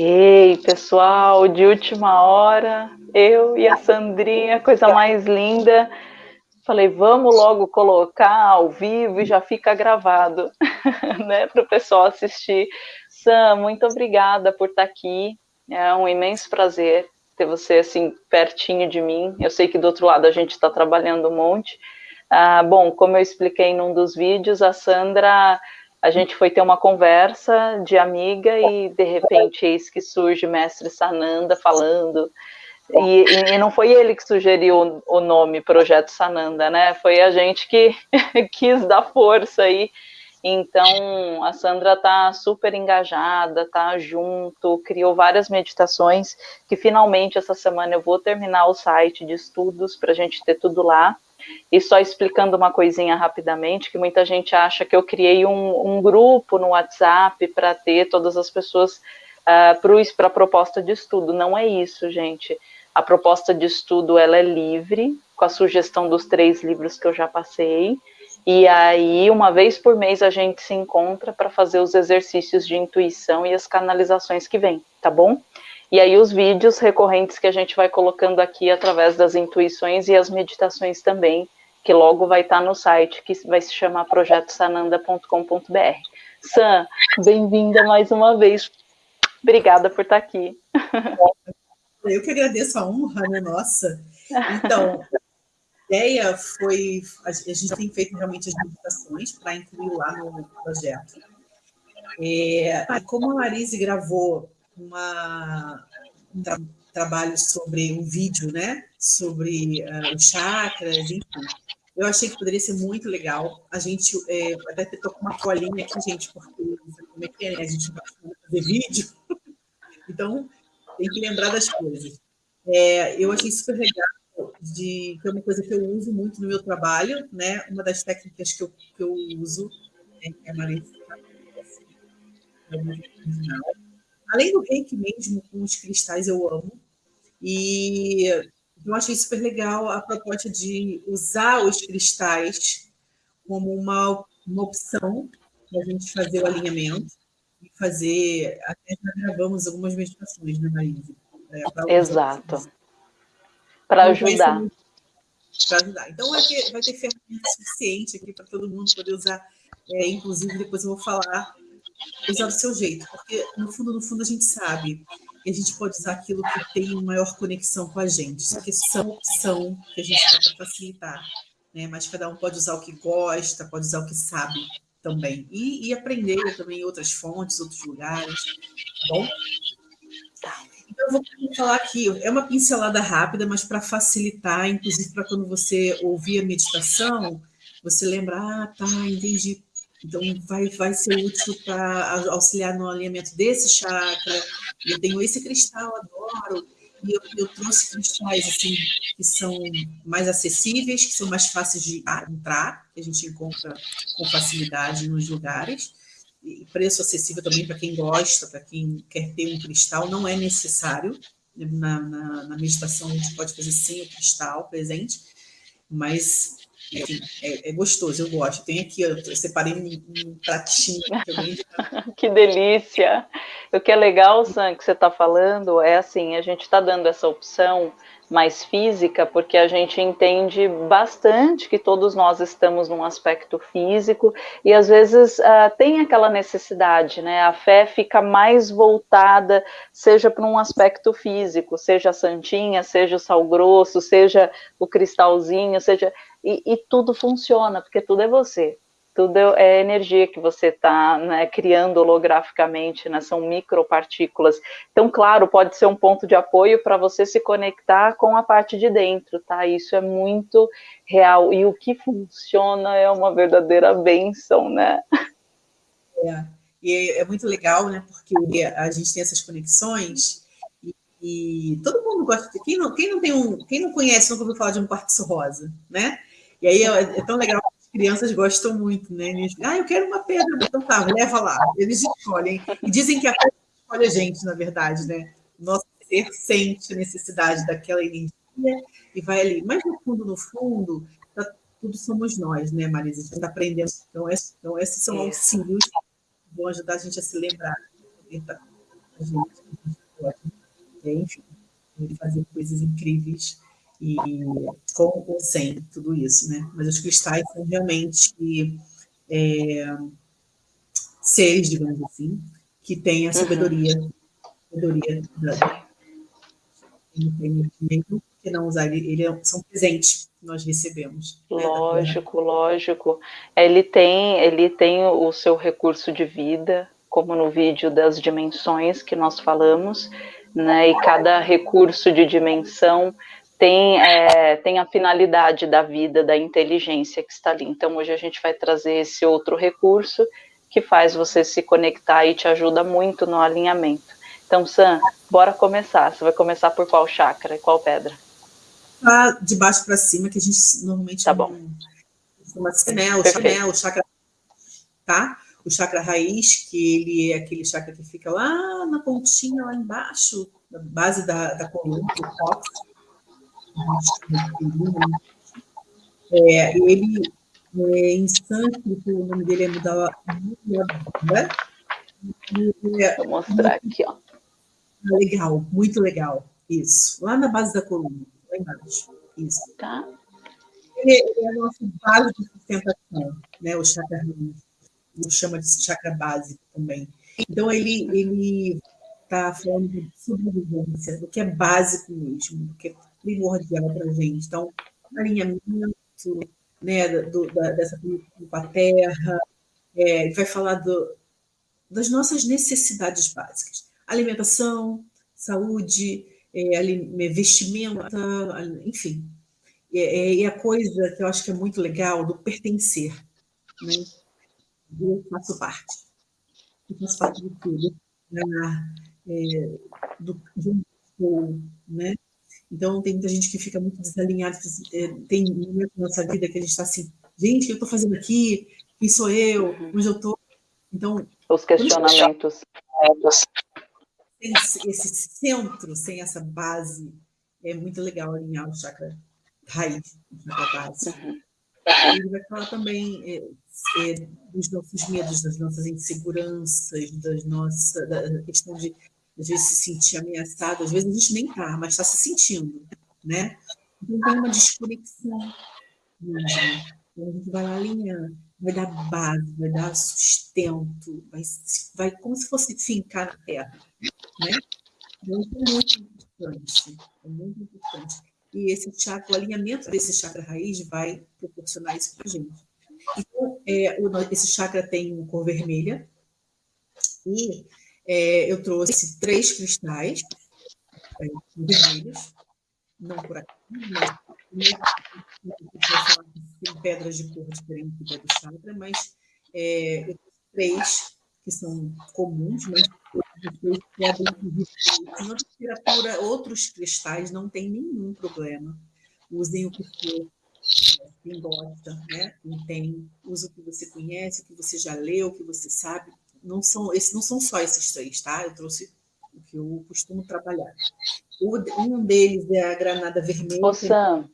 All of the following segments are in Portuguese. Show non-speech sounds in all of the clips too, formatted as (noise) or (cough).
Ei, pessoal, de última hora, eu e a Sandrinha, coisa mais linda. Falei, vamos logo colocar ao vivo e já fica gravado, (laughs) né, para o pessoal assistir. Sam, muito obrigada por estar aqui. É um imenso prazer ter você assim pertinho de mim. Eu sei que do outro lado a gente está trabalhando um monte. Ah, bom, como eu expliquei num dos vídeos, a Sandra a gente foi ter uma conversa de amiga e de repente eis que surge mestre Sananda falando e, e, não foi ele que sugeriu o nome Projeto Sananda, né? Foi a gente que (laughs) quis dar força aí. Então, a Sandra tá super engajada, tá junto, criou várias meditações que finalmente essa semana eu vou terminar o site de estudos para a gente ter tudo lá. E só explicando uma coisinha rapidamente, que muita gente acha que eu criei um, um grupo no WhatsApp para ter todas as pessoas uh, para a proposta de estudo. Não é isso, gente. A proposta de estudo ela é livre, com a sugestão dos três livros que eu já passei. E aí, uma vez por mês, a gente se encontra para fazer os exercícios de intuição e as canalizações que vêm, tá bom? E aí os vídeos recorrentes que a gente vai colocando aqui através das intuições e as meditações também, que logo vai estar no site, que vai se chamar projetosananda.com.br. Sam, bem-vinda mais uma vez. Obrigada por estar aqui. (laughs) Eu que agradeço a honra, né? Nossa. Então, a ideia foi... A gente tem feito realmente as meditações para incluir lá no projeto. É, como a Marise gravou uma, um tra trabalho sobre um vídeo, né? Sobre uh, os chakras, enfim. Eu achei que poderia ser muito legal. A gente é, até estou com uma colinha aqui, gente, porque como é que é, né? A gente vai fazer vídeo. (laughs) Então, tem que lembrar das coisas. É, eu achei super legal, de, que é uma coisa que eu uso muito no meu trabalho, né? Uma das técnicas que eu, que eu uso né? é a Maria Além do reiki mesmo, com os cristais eu amo. E eu achei super legal a proposta de usar os cristais como uma, uma opção para a gente fazer o alinhamento e fazer. Até já gravamos algumas meditações, né, Marisa? É, Exato. Para ajudar. Para ajudar. Então, vai ter, vai ter ferramenta suficiente aqui para todo mundo poder usar. É, inclusive, depois eu vou falar usar do seu jeito, porque no fundo, no fundo a gente sabe que a gente pode usar aquilo que tem maior conexão com a gente, só que são opção que a gente dá para facilitar, né? mas cada um pode usar o que gosta, pode usar o que sabe também, e, e aprender também outras fontes, outros lugares, tá bom? Então, eu vou falar aqui, é uma pincelada rápida, mas para facilitar, inclusive para quando você ouvir a meditação, você lembrar, ah, tá, entendi então, vai, vai ser útil para auxiliar no alinhamento desse chakra. Eu tenho esse cristal, adoro. E eu, eu, trouxe cristais assim, que são mais acessíveis, que são mais fáceis de entrar, que a gente encontra com facilidade nos lugares. E preço acessível também para quem gosta, para quem quer ter um cristal, não é necessário. Na, na, na meditação a gente pode fazer sem o cristal presente, mas enfim, é, é, gostoso, eu gosto. Tem aqui, eu separei um, um pratinho também. (laughs) que delícia! O que é legal, Sam, que você está falando, é assim, a gente está dando essa opção mais física, porque a gente entende bastante que todos nós estamos num aspecto físico e às vezes uh, tem aquela necessidade, né? A fé fica mais voltada, seja para um aspecto físico, seja a santinha, seja o sal grosso, seja o cristalzinho, seja e, e tudo funciona, porque tudo é você tudo é energia que você está né, criando holograficamente, né, são micropartículas. Então, claro, pode ser um ponto de apoio para você se conectar com a parte de dentro, tá? Isso é muito real. E o que funciona é uma verdadeira benção, né? É, e é muito legal, né? Porque a gente tem essas conexões e, e todo mundo gosta de. Quem não, quem não tem um. Quem não conhece, nunca ouviu falar de um quartzo rosa, né? E aí é, é tão legal crianças gostam muito, né? Eles, ah, eu quero uma pedra, então tá, leva lá. Eles escolhem. E dizem que a pedra escolhe a gente, na verdade, né? Nosso ser sente a necessidade daquela energia e vai ali. Mas no fundo, no fundo, tá, tudo somos nós, né, Marisa? A gente está aprendendo. Então, então, esses são auxílios que vão ajudar a gente a se lembrar. Tá a gente, a gente pode, é, enfim, fazer coisas incríveis e com ou sem tudo isso, né? Mas os cristais são realmente é, seres, digamos assim, que têm a sabedoria, uhum. sabedoria da, que não usar ele, ele é, são presentes que nós recebemos. Né, lógico, né? lógico. Ele tem, ele tem o seu recurso de vida, como no vídeo das dimensões que nós falamos, né? E cada recurso de dimensão tem, é, tem a finalidade da vida, da inteligência que está ali. Então, hoje a gente vai trazer esse outro recurso que faz você se conectar e te ajuda muito no alinhamento. Então, Sam, bora começar. Você vai começar por qual chakra e qual pedra? De baixo para cima, que a gente normalmente tá bom. chama de o, chakra, o chakra, tá? O chakra raiz, que ele é aquele chakra que fica lá na pontinha, lá embaixo, na base da, da coluna, do cóccix. É, ele, é, em sânscrito, o nome dele é Mudala, né? Vou mostrar aqui, ó. Legal, muito legal. Isso. Lá na base da coluna, lá embaixo. Isso. Tá. Ele, ele é a nossa base de sustentação, né? O chakra o chama de chakra básico também. Então, ele ele está falando de sobrevivência, do que é básico mesmo, do que é primordial para a gente. Então, alinhamento né, do, da, dessa com a terra, é, vai falar do, das nossas necessidades básicas alimentação, saúde, é, vestimenta, enfim. É, é, a coisa que eu acho que é muito legal do pertencer. Né? Eu faço parte. Eu faço parte de tudo. Né? É, do, de né? Então, tem muita gente que fica muito desalinhada. É, tem momentos na nossa vida que a gente está assim, gente, o que eu estou fazendo aqui? Quem sou eu? Uhum. Onde eu estou? Então, os questionamentos sem esse centro, sem essa base, é muito legal alinhar o chakra raiz, chakra base. Uhum. Ele vai falar também é, é, dos nossos medos, das nossas inseguranças, das nossas, da questão de às vezes se sentir ameaçado, às vezes a gente nem está, mas está se sentindo, né? Então tem uma desconexão mesmo. Então a gente vai alinhando, vai dar base, vai dar sustento, vai, vai como se fosse fincar na terra. Né? Então, é muito importante. É muito importante. E esse chakra, o alinhamento desse chakra raiz vai proporcionar isso para a gente. Então, é, o, esse chakra tem cor vermelha. E é, eu trouxe três cristais é, vermelhos. Não por aqui, mas tem pedras de cor diferente do chakra, mas é, eu trouxe três que são comuns, mas na literatura, outros cristais não tem nenhum problema. Usem o que for, quem gosta, né? quem tem, usa o que você conhece, o que você já leu, o que você sabe. Não são, esses, não são só esses três, tá? Eu trouxe o que eu costumo trabalhar. O, um deles é a granada vermelha. Ô, Sam,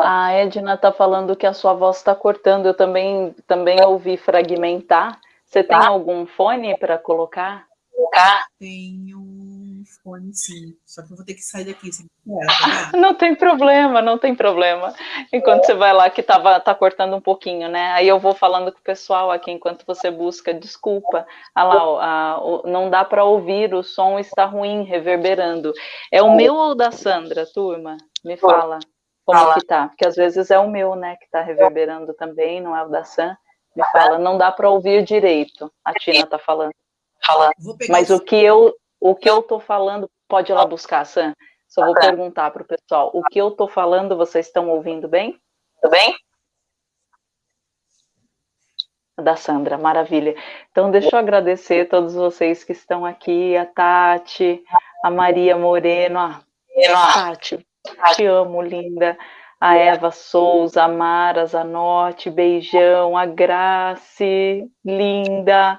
a Edna está falando que a sua voz está cortando. Eu também, também ouvi fragmentar. Você tem tá. algum fone para colocar? Tá. Tenho um fone, sim. Só que eu vou ter que sair daqui. Você tá? (laughs) não tem problema, não tem problema. Enquanto você vai lá, que tava, tá cortando um pouquinho, né? Aí eu vou falando com o pessoal aqui enquanto você busca. Desculpa. Ah lá, ó, a, o, não dá para ouvir, o som está ruim, reverberando. É o meu ou da Sandra, turma? Me fala como que tá. Porque às vezes é o meu, né, que tá reverberando também, não é o da Sam. Me fala, não dá para ouvir direito. A Tina está falando. Mas o que eu o que eu tô falando, pode ir lá buscar, Sam. Só vou perguntar para o pessoal. O que eu tô falando, vocês estão ouvindo bem? Tudo bem? Da Sandra, maravilha. Então, deixa eu agradecer a todos vocês que estão aqui, a Tati, a Maria Moreno, a Tati, te amo, linda a Eva Souza, a Mara Zanotti, beijão, a Grace, linda.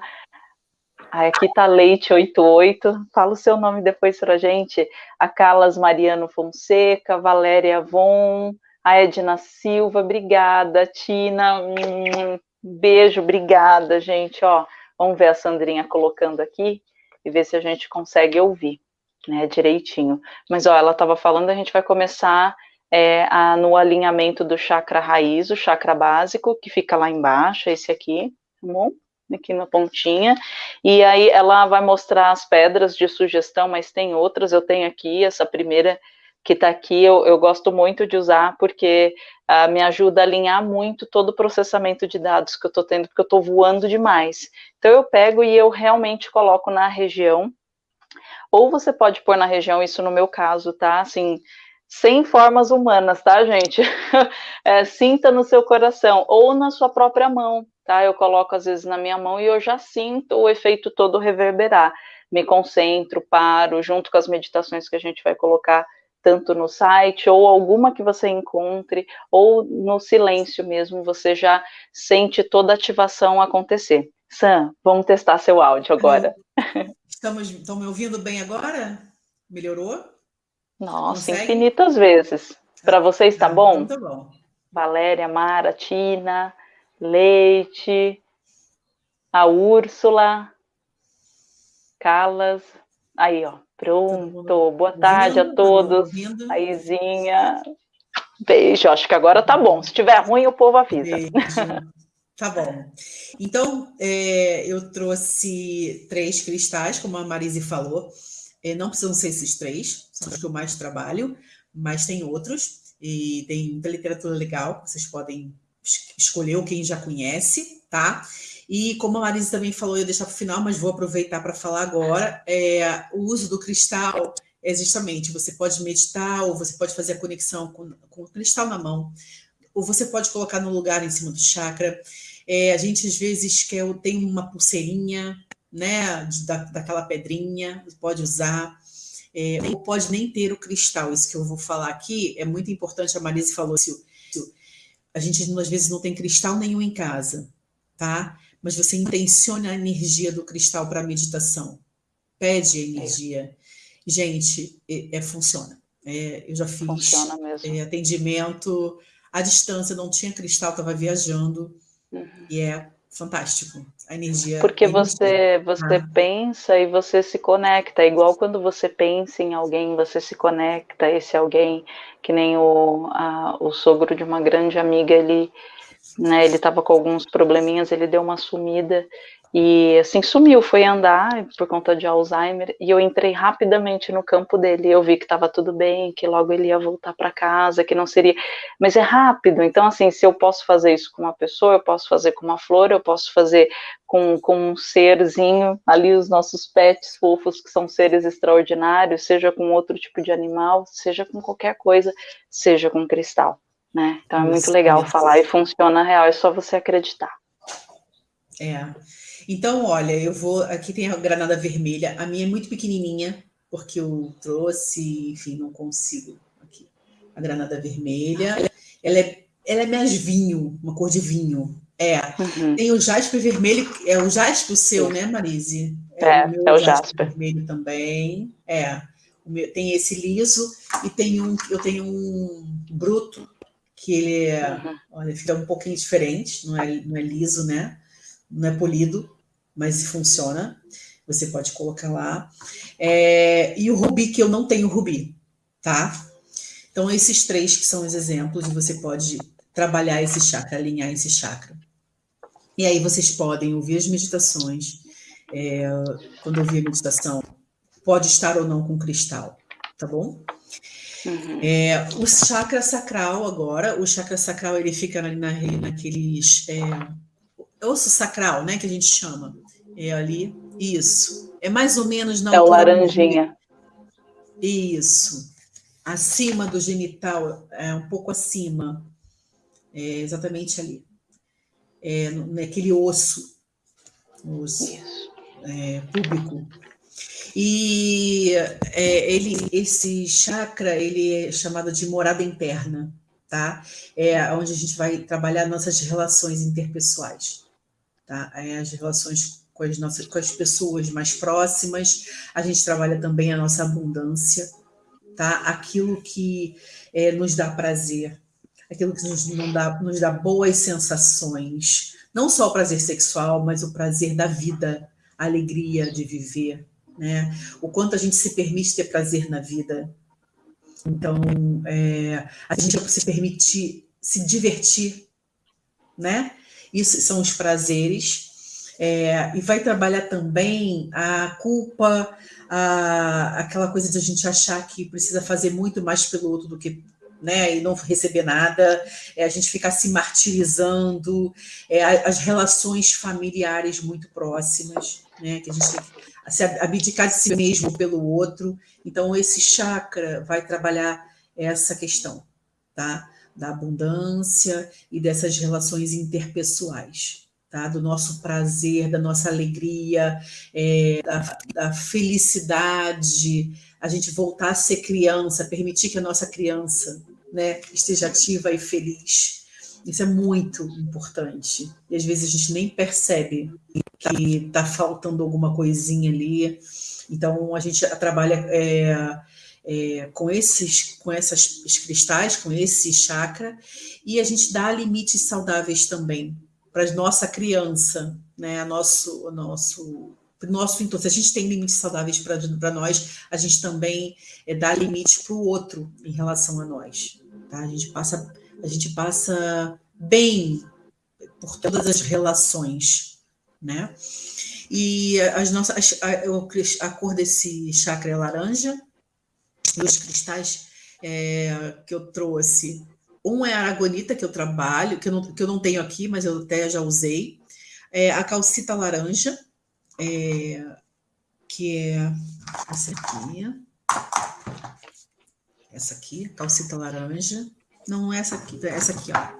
Aqui tá Leite 88, fala o seu nome depois pra gente. A Carlas Mariano Fonseca, Valéria Von, a Edna Silva, obrigada. Tina, um beijo, obrigada, gente. Ó, vamos ver a Sandrinha colocando aqui. e ver se a gente consegue ouvir, né, direitinho. Mas, ó, ela estava falando, a gente vai começar é, a, no alinhamento do chakra raiz, o chakra básico, que fica lá embaixo, esse aqui, tá bom? Aqui na pontinha, e aí ela vai mostrar as pedras de sugestão, mas tem outras, eu tenho aqui, essa primeira que está aqui, eu, eu, gosto muito de usar, porque uh, me ajuda a alinhar muito todo o processamento de dados que eu estou tendo, porque eu estou voando demais. Então eu pego e eu realmente coloco na região, ou você pode pôr na região, isso no meu caso, tá? Assim, sem formas humanas, tá, gente? (laughs) É, sinta no seu coração ou na sua própria mão, tá? Eu coloco às vezes na minha mão e eu já sinto o efeito todo reverberar. Me concentro, paro, junto com as meditações que a gente vai colocar tanto no site ou alguma que você encontre, ou no silêncio mesmo, você já sente toda a ativação acontecer. Sam, vamos testar seu áudio agora. (laughs) Estamos, estão me ouvindo bem agora? Melhorou? Nossa, Consegue? infinitas vezes. Para vocês está ah, bom? Então tá bom. Valéria, Mara, Tina, Leite, a Úrsula, Calas. Aí, ó, pronto. Boa tarde a todos. A Izinha. Beijo. Acho que agora tá bom. Se tiver ruim, o povo avisa. Beijo. Tá bom. Então, é, eu trouxe três cristais, como a Marise falou. É, não precisam ser esses três, são os que eu mais trabalho, mas tem outros, e tem muita literatura legal, vocês podem escolher o quem já conhece, tá? E como a Marisa também falou, eu ia deixar para o final, mas vou aproveitar para falar agora, é, o uso do cristal é justamente, você pode meditar, ou você pode fazer a conexão com, com o cristal na mão, ou você pode colocar no lugar em cima do chakra. É, a gente às vezes quer, tem uma pulseirinha, né, da, daquela pedrinha, pode usar, é, ou pode nem ter o cristal, isso que eu vou falar aqui é muito importante, a Marise falou, se, a gente às vezes não tem cristal nenhum em casa, tá? Mas você intenciona a energia do cristal para a meditação, pede a energia. Gente, é, é funciona. É, eu já fiz é, atendimento à distância, não tinha cristal, estava viajando, uhum. e é fantástico. A energia. Porque é você, você ah. pensa e você se conecta. Igual quando você pensa em alguém, você se conecta. Esse alguém, que nem o, a, o sogro de uma grande amiga, ele né, ele estava com alguns probleminhas, ele deu uma sumida e assim sumiu, foi andar por conta de Alzheimer e eu entrei rapidamente no campo dele. Eu vi que estava tudo bem, que logo ele ia voltar para casa, que não seria. Mas é rápido, então assim, se eu posso fazer isso com uma pessoa, eu posso fazer com uma flor, eu posso fazer com, com um serzinho, ali os nossos pets fofos, que são seres extraordinários, seja com outro tipo de animal, seja com qualquer coisa, seja com cristal. Né? Então é muito legal falar e funciona real, é só você acreditar. É. Então, olha, eu vou. Aqui tem a granada vermelha. A minha é muito pequenininha, porque eu trouxe, enfim, não consigo. Aqui. A granada vermelha. Ela é, ela é mais vinho, uma cor de vinho. É. Uhum. Tem o jaspe vermelho, é o jaspe o seu, né, Marise? É, é o, meu é o jaspe. vermelho também. É. Meu, tem esse liso e tem um, eu tenho um bruto, que ele é, uhum. olha, fica um pouquinho diferente, não é, não é liso, né? Não é polido mas funciona. Você pode colocar lá. É, e o rubi, que eu não tenho rubi, tá? Então, esses três que são os exemplos, e você pode trabalhar esse chakra, alinhar esse chakra. E aí vocês podem ouvir as meditações. É, quando ouvir a meditação, pode estar ou não com cristal, tá bom? Uhum. É, o chakra sacral agora, o chakra sacral ele fica na, na, naqueles é, osso sacral, né, que a gente chama. É ali, isso. É mais ou menos na É o laranjinha. Isso. Acima do genital, é um pouco acima. É exatamente ali. É naquele osso. Osso. É, público. E é, ele, esse chakra, ele é chamado de morada interna, tá? É onde a gente vai trabalhar nossas relações interpessoais, tá? É as relações com as, nossas, com as pessoas mais próximas, a gente trabalha também a nossa abundância, tá? aquilo que é, nos dá prazer, aquilo que nos, não dá, nos dá boas sensações, não só o prazer sexual, mas o prazer da vida, a alegria de viver, né? O quanto a gente se permite ter prazer na vida. Então, é, a gente se permitir se divertir, né? Isso são os prazeres. É, e vai trabalhar também a culpa, a, aquela coisa de a gente achar que precisa fazer muito mais pelo outro do que né, e não receber nada, é a gente ficar se martirizando, é, as relações familiares muito próximas, né, que a gente tem que se abdicar de si mesmo pelo outro. Então, esse chakra vai trabalhar essa questão, tá? Da abundância e dessas relações interpessoais. Tá? do nosso prazer, da nossa alegria, é, da, da felicidade, a gente voltar a ser criança, permitir que a nossa criança né, esteja ativa e feliz. Isso é muito importante. E às vezes a gente nem percebe que está faltando alguma coisinha ali. Então a gente trabalha é, é, com esses, com essas cristais, com esse chakra, e a gente dá limites saudáveis também para a nossa criança, né? A nosso, o nosso nosso então, se a gente tem limites saudáveis para nós, a gente também é, dá limite para o outro em relação a nós. Tá? A gente passa, a gente passa bem por todas as relações, né? E as nossas, a, a cor desse chakra é laranja, e os cristais é, que eu trouxe, um é a aragonita que eu trabalho, que eu não, que eu não tenho aqui, mas eu até já usei, é a calcita laranja, é, que é essa aqui, essa aqui, calcita laranja, não essa aqui, essa aqui, ó,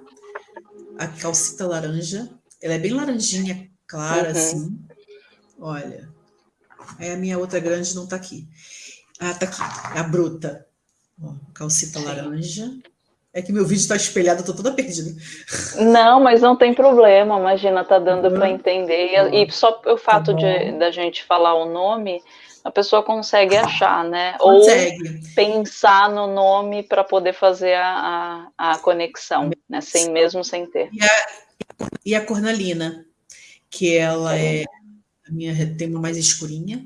a calcita laranja, ela é bem laranjinha, clara, uhum. assim, olha, é a minha outra grande não tá aqui, ah, tá aqui, a bruta, ó, calcita laranja, é que meu vídeo está espelhado, eu tô toda perdida. Não, mas não tem problema, imagina, tá dando para entender. E, e, só o fato tá de da gente falar o nome, a pessoa consegue achar, né? Consegue. Ou pensar no nome para poder fazer a, a, a, conexão, né? Sem mesmo sem ter. E a, e a cornalina, que ela é, é a minha tem uma mais escurinha.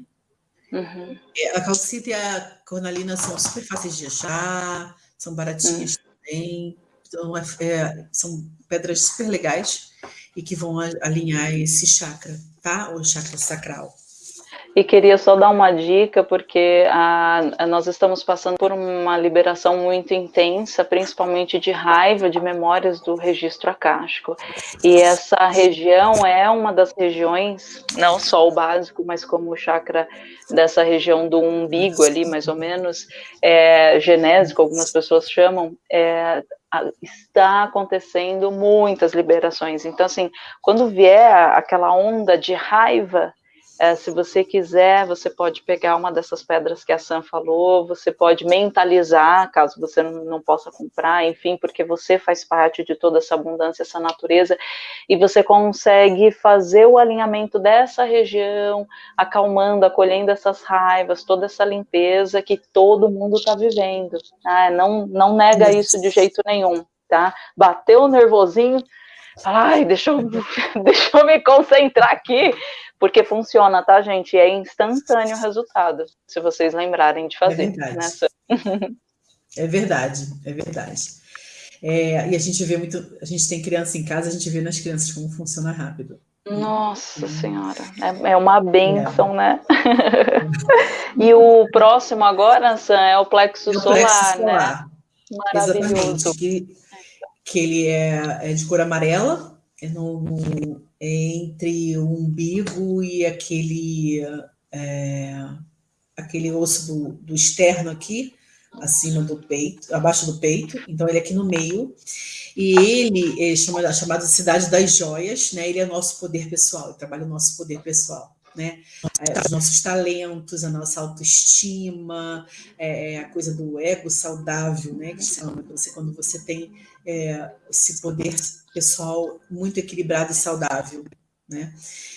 Uhum. A calcita e a cornalina são super fáceis de achar, são baratinhas. Uhum também. Então, é, é, são pedras super legais e que vão alinhar esse chakra, tá? O chakra sacral. E queria só dar uma dica, porque a, a, nós estamos passando por uma liberação muito intensa, principalmente de raiva, de memórias do registro acástico. E essa região é uma das regiões, não só o básico, mas como o chakra dessa região do umbigo ali, mais ou menos, é, genésico, algumas pessoas chamam, é, está acontecendo muitas liberações. Então, assim, quando vier aquela onda de raiva, é, se você quiser, você pode pegar uma dessas pedras que a Sam falou, você pode mentalizar, caso você não, não, possa comprar, enfim, porque você faz parte de toda essa abundância, essa natureza, e você consegue fazer o alinhamento dessa região, acalmando, acolhendo essas raivas, toda essa limpeza que todo mundo está vivendo. Ah, não, não nega isso de jeito nenhum, tá? Bateu o nervosinho, ai, deixa eu, (laughs) deixa eu me concentrar aqui, porque funciona, tá, gente? É instantâneo o resultado, se vocês lembrarem de fazer. É verdade. Né? (laughs) é verdade, é verdade. É, e a gente vê muito, a gente tem criança em casa, a gente vê nas crianças como funciona rápido. Nossa Senhora, é, é uma benção, é. né? (laughs) e o próximo agora, Sam, é o plexo, é o solar, plexo solar, né? Maravilhoso. Exatamente, que, que ele é, é de cor amarela, é no, no entre o umbigo e aquele, é, aquele osso do, do externo aqui, acima do peito, abaixo do peito, então ele é aqui no meio, e ele é chamado, chamado Cidade das Joias, né? ele é nosso poder pessoal, ele trabalha o nosso poder pessoal. Né? É, os nossos talentos, a nossa autoestima, é, é, a coisa do ego saudável, né? Que chama, você, quando você tem é, esse poder pessoal muito equilibrado e saudável. Né?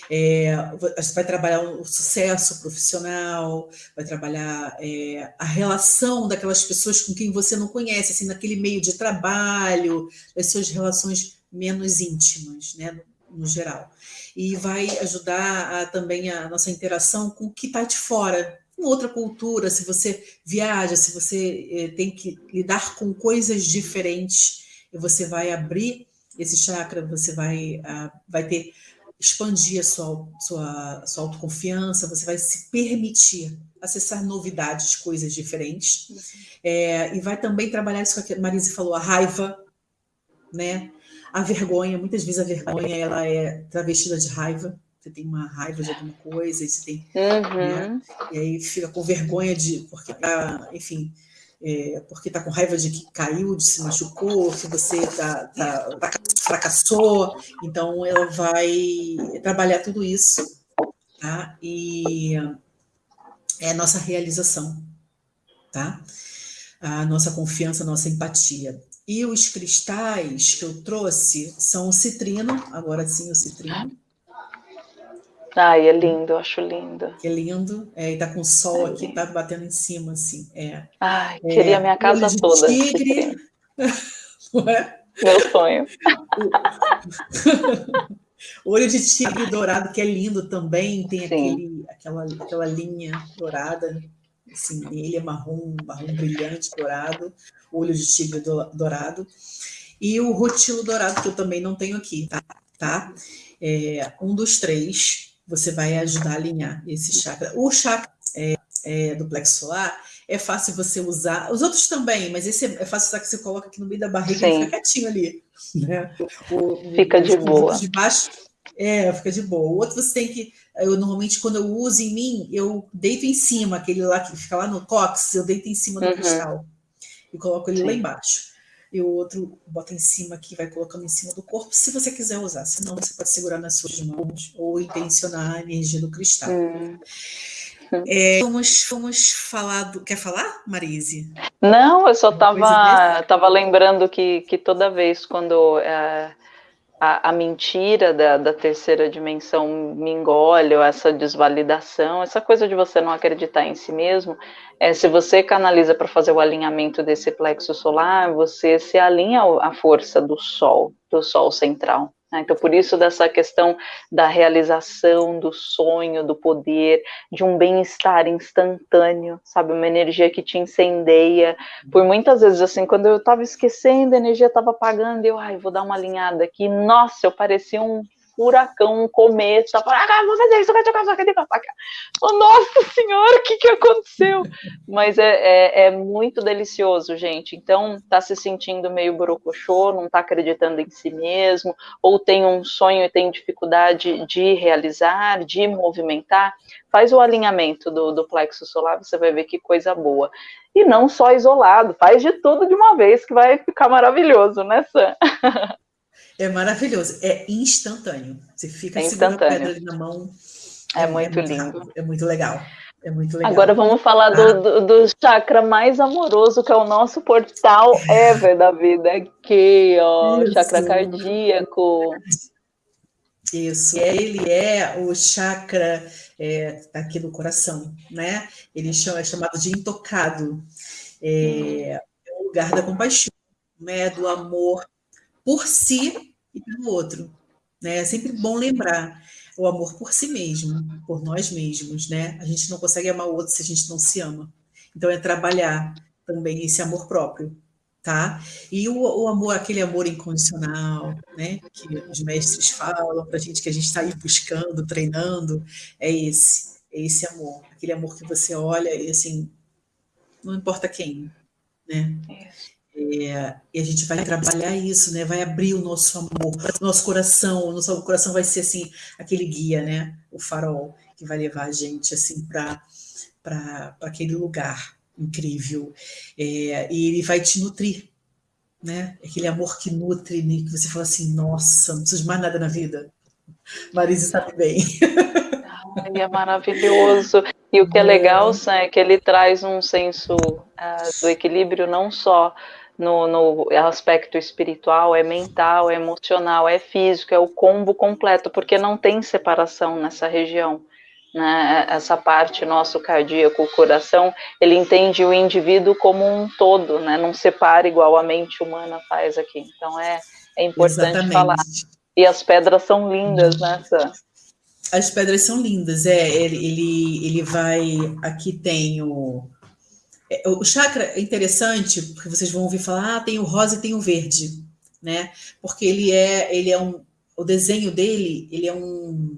É, você vai trabalhar o sucesso profissional, vai trabalhar é, a relação daquelas pessoas com quem você não conhece, assim, naquele meio de trabalho, as suas relações menos íntimas, né? no geral. E vai ajudar a, também a nossa interação com o que está de fora, com outra cultura, se você viaja, se você eh, tem que lidar com coisas diferentes, você vai abrir esse chakra, você vai, uh, vai ter expandir a sua, sua, sua autoconfiança, você vai se permitir acessar novidades, coisas diferentes. É, e vai também trabalhar isso que a Marise falou, a raiva, né? A vergonha, muitas vezes a vergonha ela é travestida de raiva. Você tem uma raiva de alguma coisa, e você tem. Uhum. Né? E aí fica com vergonha de. Porque tá, enfim, é, porque está com raiva de que caiu, de se machucou, que você tá, tá, tá, fracassou. Então, ela vai trabalhar tudo isso, tá? E é a nossa realização, tá? A nossa confiança, a nossa empatia. E os cristais que eu trouxe são o citrino, agora sim o citrino. Ai, é lindo, eu acho lindo. Que é lindo. É, e tá com o sol é aqui, tá batendo em cima, assim. É. Ai, é, queria minha casa toda. Tigre. (laughs) Não é? Meu sonho. (laughs) Olho de tigre dourado, que é lindo também, tem aquele, aquela, aquela linha dourada, assim, ele é marrom, marrom brilhante, dourado, olho de tigre dourado. E o rotilo dourado, que eu também não tenho aqui, tá? tá? É, um dos três, você vai ajudar a alinhar esse chakra. O chakra é, é, do plexo solar é fácil você usar, os outros também, mas esse é, é fácil usar que você coloca aqui no meio da barriga Sim. e fica quietinho ali. Né? O, fica de boa. De baixo, é, fica de boa. O outro você tem que. Eu normalmente, quando eu uso em mim, eu deito em cima, aquele lá que fica lá no cox, eu deito em cima do uhum. cristal e coloco ele Sim. lá embaixo e o outro bota em cima aqui, vai colocando em cima do corpo, se você quiser usar. Senão, você pode segurar nas suas mãos ou intencionar a energia do cristal. Hum. É, vamos, vamos falar do. Quer falar, Marise? Não, eu só estava tava lembrando que, que toda vez quando é, a, a, mentira da, da, terceira dimensão me engole, ou essa desvalidação, essa coisa de você não acreditar em si mesmo, é, se você canaliza para fazer o alinhamento desse plexo solar, você se alinha à força do Sol, do Sol central. Né? Então, por isso, dessa questão da realização, do sonho, do poder, de um bem-estar instantâneo, sabe? Uma energia que te incendeia. Por muitas vezes, assim, quando eu estava esquecendo, a energia estava apagando, eu, ai, vou dar uma alinhada aqui. Nossa, eu parecia um furacão, um cometa, ah, vou fazer isso, tocar sua cadê oh, Nossa senhora, o que, que aconteceu? Mas é, é, é, muito delicioso, gente. Então, tá se sentindo meio borocochô, não tá acreditando em si mesmo, ou tem um sonho e tem dificuldade de realizar, de movimentar, faz o alinhamento do, do plexo solar, você vai ver que coisa boa. E não só isolado, faz de tudo de uma vez, que vai ficar maravilhoso, né, Sam? (laughs) É maravilhoso, é instantâneo. Você fica é segurando a pedra na mão. É, é muito, é muito lindo. Rápido, é muito legal. É muito legal. Agora vamos falar do, ah. do, do, chakra mais amoroso, que é o nosso portal ever da vida. Aqui, ó, Isso. chakra cardíaco. Isso, ele é o chakra é, aqui do coração, né? Ele é chamado de intocado. É, é o lugar da compaixão, né? do amor por si e pelo outro. Né? É sempre bom lembrar o amor por si mesmo, por nós mesmos. Né? A gente não consegue amar o outro se a gente não se ama. Então, é trabalhar também esse amor próprio. Tá? E o, o amor, aquele amor incondicional, né? que os mestres falam para a gente que a gente está aí buscando, treinando, é esse, é esse amor, aquele amor que você olha e assim, não importa quem, né? É, e a gente vai trabalhar isso, né? Vai abrir o nosso amor, o nosso coração, o nosso coração vai ser assim aquele guia, né? O farol que vai levar a gente assim para para aquele lugar incrível. É, e ele vai te nutrir, né? Aquele amor que nutre, né? que você fala assim, nossa, não preciso de mais nada na vida. Marisa sabe bem. Ai, é maravilhoso. E o que é legal, Sam, é que ele traz um senso uh, do equilíbrio não só no, no, aspecto espiritual, é mental, é emocional, é físico, é o combo completo, porque não tem separação nessa região. Né? Essa parte nosso cardíaco, o coração, ele entende o indivíduo como um todo, né? não separa igual a mente humana faz aqui. Então é, é importante Exatamente. falar. E as pedras são lindas, né, Sam? As pedras são lindas, é. Ele, ele, ele vai. Aqui tem o. É, o chakra é interessante, porque vocês vão ouvir falar, ah, tem o rosa e tem o verde, né? Porque ele é, ele é um. O desenho dele, ele é um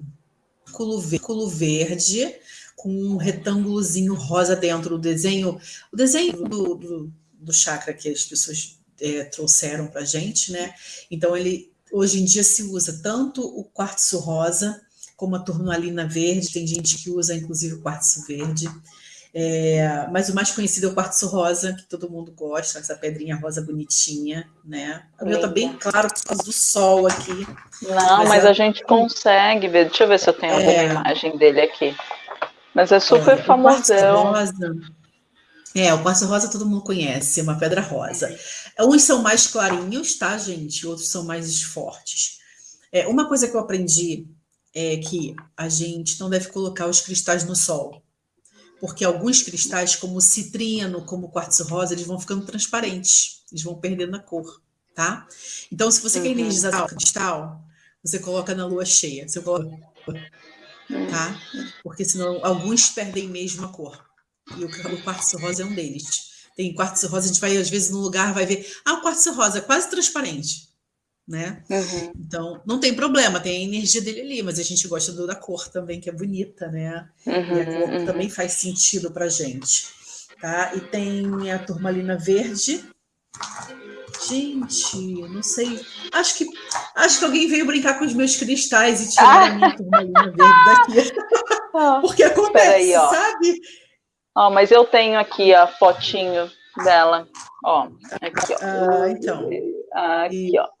culo verde com um retângulozinho rosa dentro. O desenho, o desenho do, do, do chakra que as pessoas é, trouxeram para gente, né? Então ele hoje em dia se usa tanto o quartzo rosa como a turmalina verde. Tem gente que usa inclusive o quartzo verde. É, mas o mais conhecido é o quartzo rosa, que todo mundo gosta, essa pedrinha rosa bonitinha, né? O meu tá bem claro por causa do sol aqui. Não, mas, mas a gente consegue ver. Deixa eu ver se eu tenho é... alguma imagem dele aqui. Mas é super é, famosão. É, o quartzo rosa todo mundo conhece, é uma pedra rosa. Uns são mais clarinhos, tá, gente? Outros são mais fortes. É, uma coisa que eu aprendi é que a gente não deve colocar os cristais no sol porque alguns cristais, como o citrino, como o quartzo rosa, eles vão ficando transparentes, eles vão perdendo a cor, tá? Então, se você uhum. quer energizar o cristal, você coloca na lua cheia, você coloca, tá? Porque senão alguns perdem mesmo a cor. E o, o quartzo rosa é um deles. Tem quartzo rosa, a gente vai às vezes no lugar, vai ver, ah, o quartzo rosa é quase transparente né? Uhum. Então, não tem problema, tem a energia dele ali, mas a gente gosta do, da cor também, que é bonita, né? Uhum, e a cor uhum. também faz sentido pra gente, tá? E tem a turmalina verde. Gente, não sei. Acho que acho que alguém veio brincar com os meus cristais e tirou ah. a minha turmalina (laughs) verde daqui. Ah, Porque acontece, aí, sabe? Ó, mas eu tenho aqui a fotinho dela. Ó, aqui, ó. Ah, então. Aqui, ó.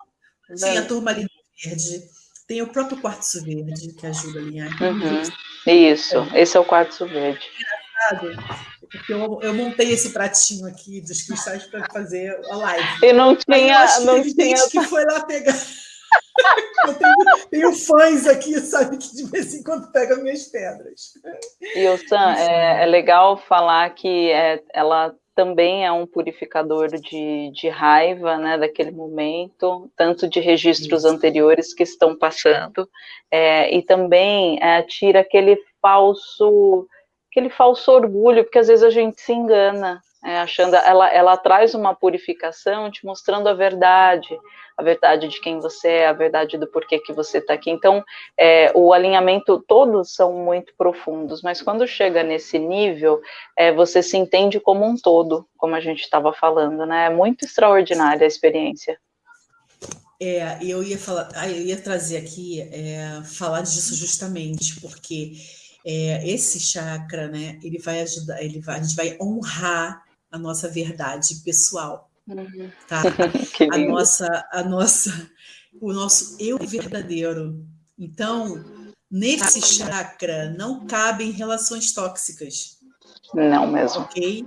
Tem a turmalina verde, tem o próprio quartzo verde, que ajuda a alinhar. Uhum. Isso, é. esse é o quartzo verde. Engraçado, porque eu, eu montei esse pratinho aqui dos cristais para fazer a live. E não tinha. Não tinha... gente que foi lá pegar. (laughs) Eu tenho, tenho, fãs aqui, sabe, que de vez em quando pegam minhas pedras. E o Sam, é, é, legal falar que é, ela também é um purificador de, de raiva, né, daquele momento, tanto de registros Isso. anteriores que estão passando, é, e também é, tira aquele falso, aquele falso orgulho, porque às vezes a gente se engana, é, achando, ela, ela traz uma purificação te mostrando a verdade, a verdade de quem você é, a verdade do porquê que você está aqui. Então, é, o alinhamento, todos são muito profundos, mas quando chega nesse nível, é, você se entende como um todo, como a gente estava falando, né? É muito extraordinária a experiência. É, eu ia falar, ah, eu ia trazer aqui, é, falar disso justamente, porque é, esse chakra, né, ele vai ajudar, ele vai, a gente vai honrar a nossa verdade pessoal, uhum. tá? (laughs) a nossa, a nossa, o nosso eu verdadeiro. Então, nesse chakra não cabem relações tóxicas. Não mesmo. Ok?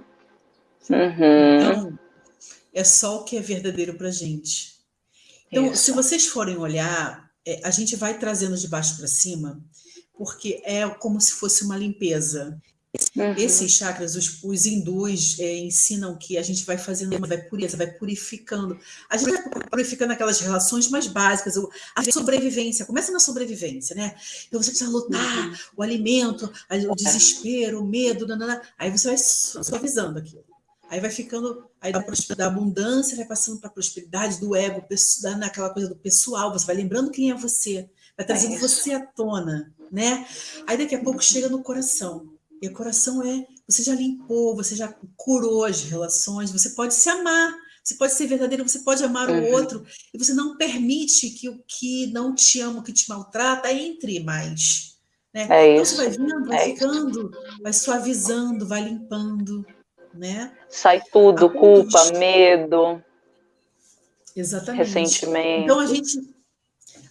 Uhum. Então, é só o que é verdadeiro para gente. Então, Isso. se vocês forem olhar, é, a gente vai trazendo de baixo para cima, porque é como se fosse uma limpeza. Uhum. Esses chakras, os, os hindus é, ensinam que a gente vai fazendo, vai pureza, vai purificando. A gente vai purificando aquelas relações mais básicas, a sobrevivência, começa na sobrevivência, né? Então você precisa lutar, uhum. o alimento, o desespero, o medo, nanana. aí você vai suavizando aquilo. Aí vai ficando, aí da, da abundância vai passando para a prosperidade do ego, naquela coisa do pessoal, você vai lembrando quem é você, vai trazendo é você à tona, né? Aí daqui a pouco chega no coração. E o coração é, você já limpou, você já curou as relações, você pode se amar, você pode ser verdadeiro, você pode amar uhum. o outro, e você não permite que o que não te ama, o que te maltrata, entre mais. Né? É então isso. você vai vindo, vai é ficando, isso. vai suavizando, vai limpando. Né? Sai tudo, culpa, medo. Exatamente. Ressentimento. Então a gente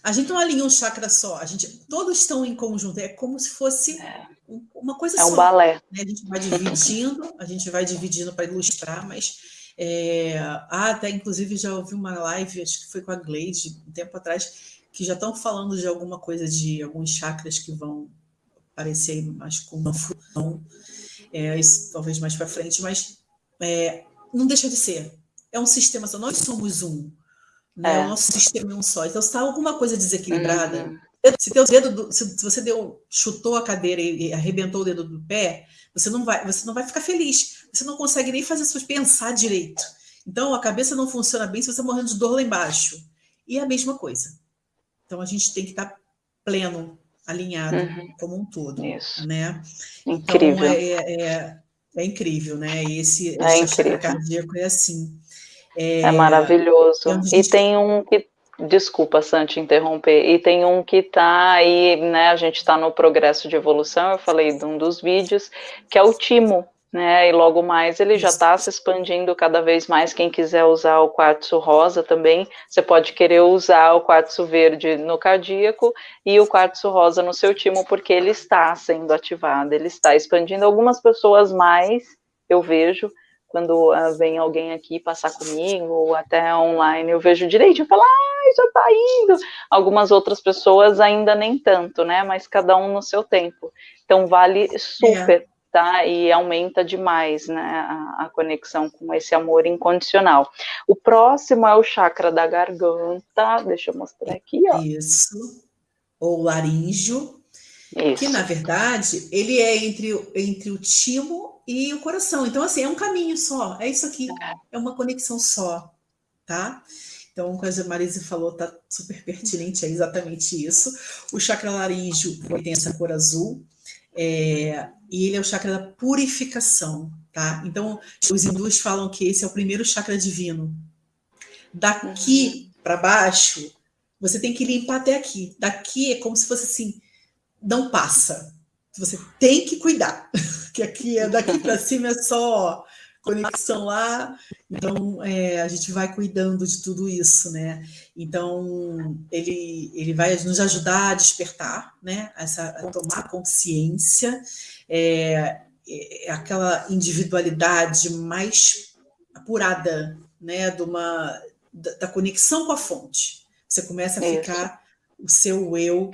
a gente não alinha um chakra só, a gente todos estão em conjunto, é como se fosse é. Uma coisa é só. É um balé. Né? A gente vai dividindo, a gente vai dividindo para ilustrar, mas é, ah, até inclusive já ouvi uma live, acho que foi com a Gleide, um tempo atrás, que já estão falando de alguma coisa de alguns chakras que vão aparecer mais com uma fusão, é, isso talvez mais para frente, mas é, não deixa de ser. É um sistema, nós somos um. Né? É. O nosso sistema é um só. Então, se está alguma coisa desequilibrada, uhum. Se teu dedo, do, se, se, você deu, chutou a cadeira e, e, arrebentou o dedo do pé, você não vai, você não vai ficar feliz. Você não consegue nem fazer suas pensar direito. Então, a cabeça não funciona bem se você morrendo de dor lá embaixo. E é a mesma coisa. Então, a gente tem que estar tá pleno, alinhado uhum. como um todo, Isso. né? Incrível. Então, é, é, é, incrível, né? Esse, é esse cardíaco é assim. É, é maravilhoso. É e tem um que Desculpa, Santi, interromper. E tem um que tá aí, né? A gente está no progresso de evolução, eu falei de um dos vídeos, que é o Timo, né? E logo mais ele já está se expandindo cada vez mais. Quem quiser usar o quartzo rosa também, você pode querer usar o quartzo verde no cardíaco e o quartzo rosa no seu timo, porque ele está sendo ativado, ele está expandindo. Algumas pessoas mais, eu vejo, quando uh, vem alguém aqui passar comigo, ou até online, eu vejo direito, eu falo, ah, já tá indo. Algumas outras pessoas ainda nem tanto, né? Mas cada um no seu tempo. Então vale super é tá? E aumenta demais, né, a, a, conexão com esse amor incondicional. O próximo é o chakra da garganta, deixa eu mostrar aqui, ó. Isso, ou laríngeo, Isso. que na verdade ele é entre, entre o timo e o coração. Então, assim, é um caminho só, é isso aqui, é, é uma conexão só, tá? Então, o que a Marise falou tá super pertinente, é exatamente isso. O chakra laríngeo tem essa cor azul, é, e ele é o chakra da purificação, tá? Então, os hindus falam que esse é o primeiro chakra divino. Daqui uhum. para baixo, você tem que limpar até aqui. Daqui é como se fosse assim, não passa. Você tem que cuidar, (laughs) que aqui é daqui para (laughs) cima é só conexão lá. Então, é, a gente vai cuidando de tudo isso, né? Então, ele, ele vai nos ajudar a despertar, né? Essa, a tomar consciência, é, é aquela individualidade mais apurada, né? De uma, da, da conexão com a fonte. Você começa a ficar o seu eu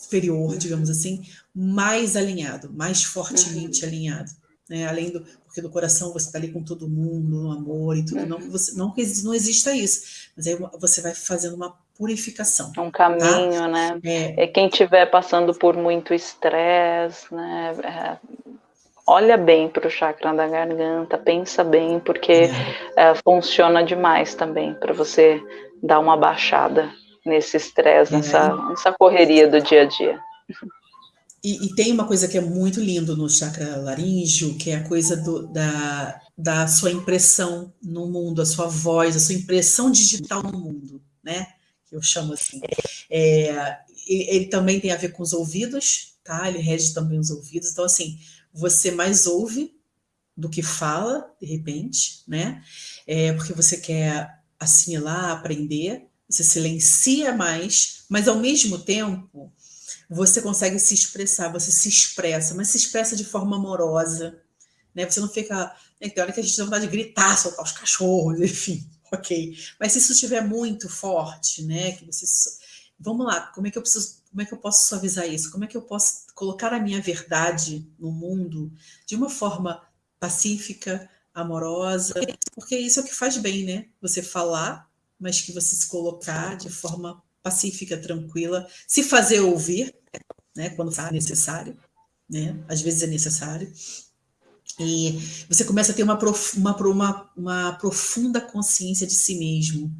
superior, digamos assim, mais alinhado, mais fortemente uhum. alinhado. Né? Além do, porque no coração você está ali com todo mundo, no amor e tudo, uhum. não que você não que não exista isso, mas aí você vai fazendo uma purificação. É um caminho, tá? né? É. é quem estiver passando por muito estresse, né? É, olha bem para o chakra da garganta, pensa bem, porque é. É, funciona demais também para você dar uma baixada nesse estresse, nessa, é. nessa correria do dia a dia. E, e, tem uma coisa que é muito lindo no chakra laríngeo, que é a coisa do, da, da sua impressão no mundo, a sua voz, a sua impressão digital no mundo, né? Que eu chamo assim. É, ele também tem a ver com os ouvidos, tá? Ele rege também os ouvidos. Então, assim, você mais ouve do que fala, de repente, né? É, porque você quer assimilar, aprender, você silencia mais, mas ao mesmo tempo você consegue se expressar, você se expressa, mas se expressa de forma amorosa, né? Você não fica... Né? Tem hora que a gente tem vontade de gritar, soltar os cachorros, (laughs) enfim, ok. Mas se isso estiver muito forte, né? Que você... Vamos lá, como é que eu preciso... Como é que eu posso suavizar isso? Como é que eu posso colocar a minha verdade no mundo de uma forma pacífica, amorosa? Porque isso é o que faz bem, né? Você falar, mas que você se colocar de forma pacífica, tranquila, se fazer ouvir, né, quando for necessário, né, às vezes é necessário, e você começa a ter uma, prof, uma, uma, uma profunda consciência de si mesmo,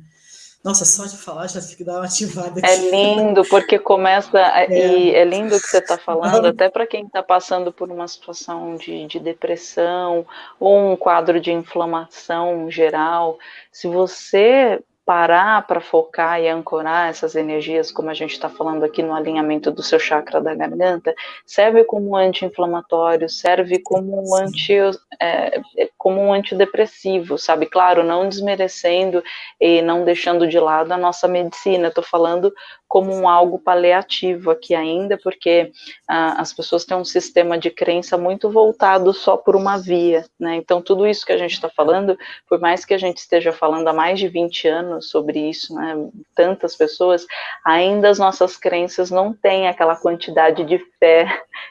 nossa, só de falar já fica dar uma ativada é aqui. É lindo, porque começa. (laughs) É. E é lindo o que você está falando, até para quem está passando por uma situação de, de depressão ou um quadro de inflamação geral. Se você parar para focar e ancorar essas energias, como a gente está falando aqui no alinhamento do seu chakra da garganta, serve como anti-inflamatório, serve como um, anti, é, como um antidepressivo, sabe? Claro, não desmerecendo e não deixando de lado a nossa medicina, estou falando como um algo paliativo aqui ainda, porque ah, as pessoas têm um sistema de crença muito voltado só por uma via, né? Então, tudo isso que a gente está falando, por mais que a gente esteja falando há mais de 20 anos sobre isso, né? Tantas pessoas, ainda as nossas crenças não têm aquela quantidade de fé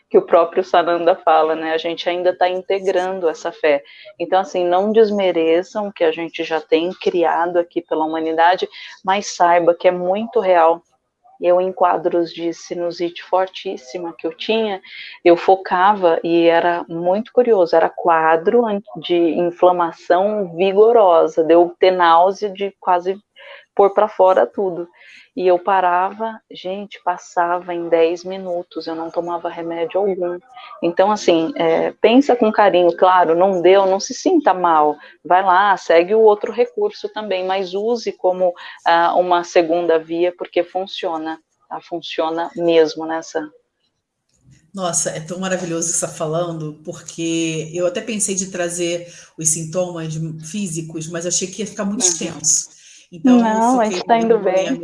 que o próprio Sananda fala, né? A gente ainda está integrando essa fé. Então, assim, não desmereçam o que a gente já tem criado aqui pela humanidade, mas saiba que é muito real. Eu, em quadros de sinusite fortíssima que eu tinha, eu focava e era muito curioso, era quadro de inflamação vigorosa, deu ter náusea de quase pôr para fora tudo. E eu parava, gente, passava em 10 minutos, eu não tomava remédio algum. Então, assim, é, pensa com carinho, claro, não deu, não se sinta mal, vai lá, segue o outro recurso também, mas use como ah, uma segunda via, porque funciona, tá? funciona mesmo nessa. Nossa, é tão maravilhoso estar falando, porque eu até pensei de trazer os sintomas físicos, mas achei que ia ficar muito uhum. extenso. Então, Não, gente está indo bem.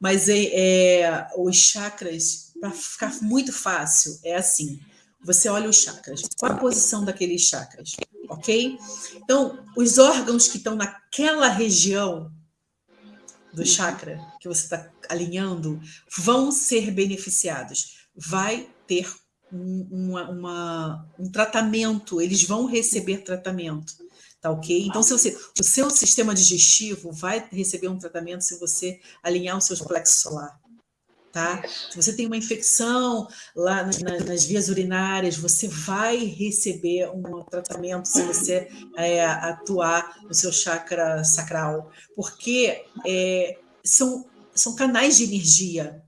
Mas é, é, os chakras, para ficar muito fácil, é assim. Você olha os chakras. Qual a posição daqueles chakras? Ok? Então, os órgãos que estão naquela região do chakra que você está alinhando vão ser beneficiados. Vai ter um, uma, uma, um tratamento, eles vão receber tratamento. Tá ok? Então, se você, o seu sistema digestivo vai receber um tratamento se você alinhar o seu plexo solar. Tá? Se você tem uma infecção lá na, nas vias urinárias, você vai receber um tratamento se você é, atuar no seu chakra sacral, porque é, são, são canais de energia,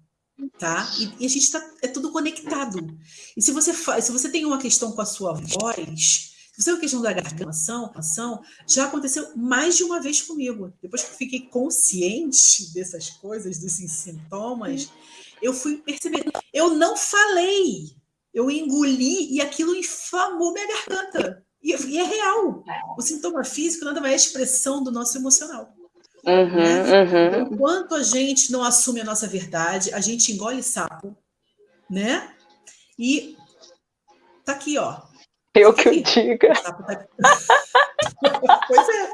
tá? E, e a gente está é tudo conectado. E se você faz, se você tem uma questão com a sua voz, se a questão da garganta, ação, já aconteceu mais de uma vez comigo. Depois que eu fiquei consciente dessas coisas, desses sintomas, eu fui percebendo. Eu não falei, eu engoli e aquilo inflamou minha garganta. E, e é real. O sintoma físico nada mais é expressão do nosso emocional. Uhum, né? uhum. Enquanto a gente não assume a nossa verdade, a gente engole sapo, né? E tá aqui, ó. Eu que eu diga. (laughs) pois é.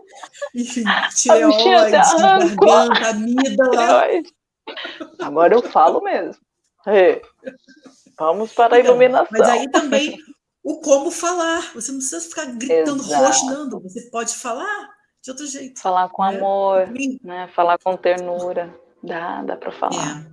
Enfim, (laughs) tireoide, garganta, amígdala. Agora eu falo mesmo. Vamos para a então, iluminação. Mas aí também o como falar. Você não precisa ficar gritando, Exato. rosnando. Você pode falar de outro jeito. Falar com né? amor, né? falar com ternura. Dá, dá para falar. É.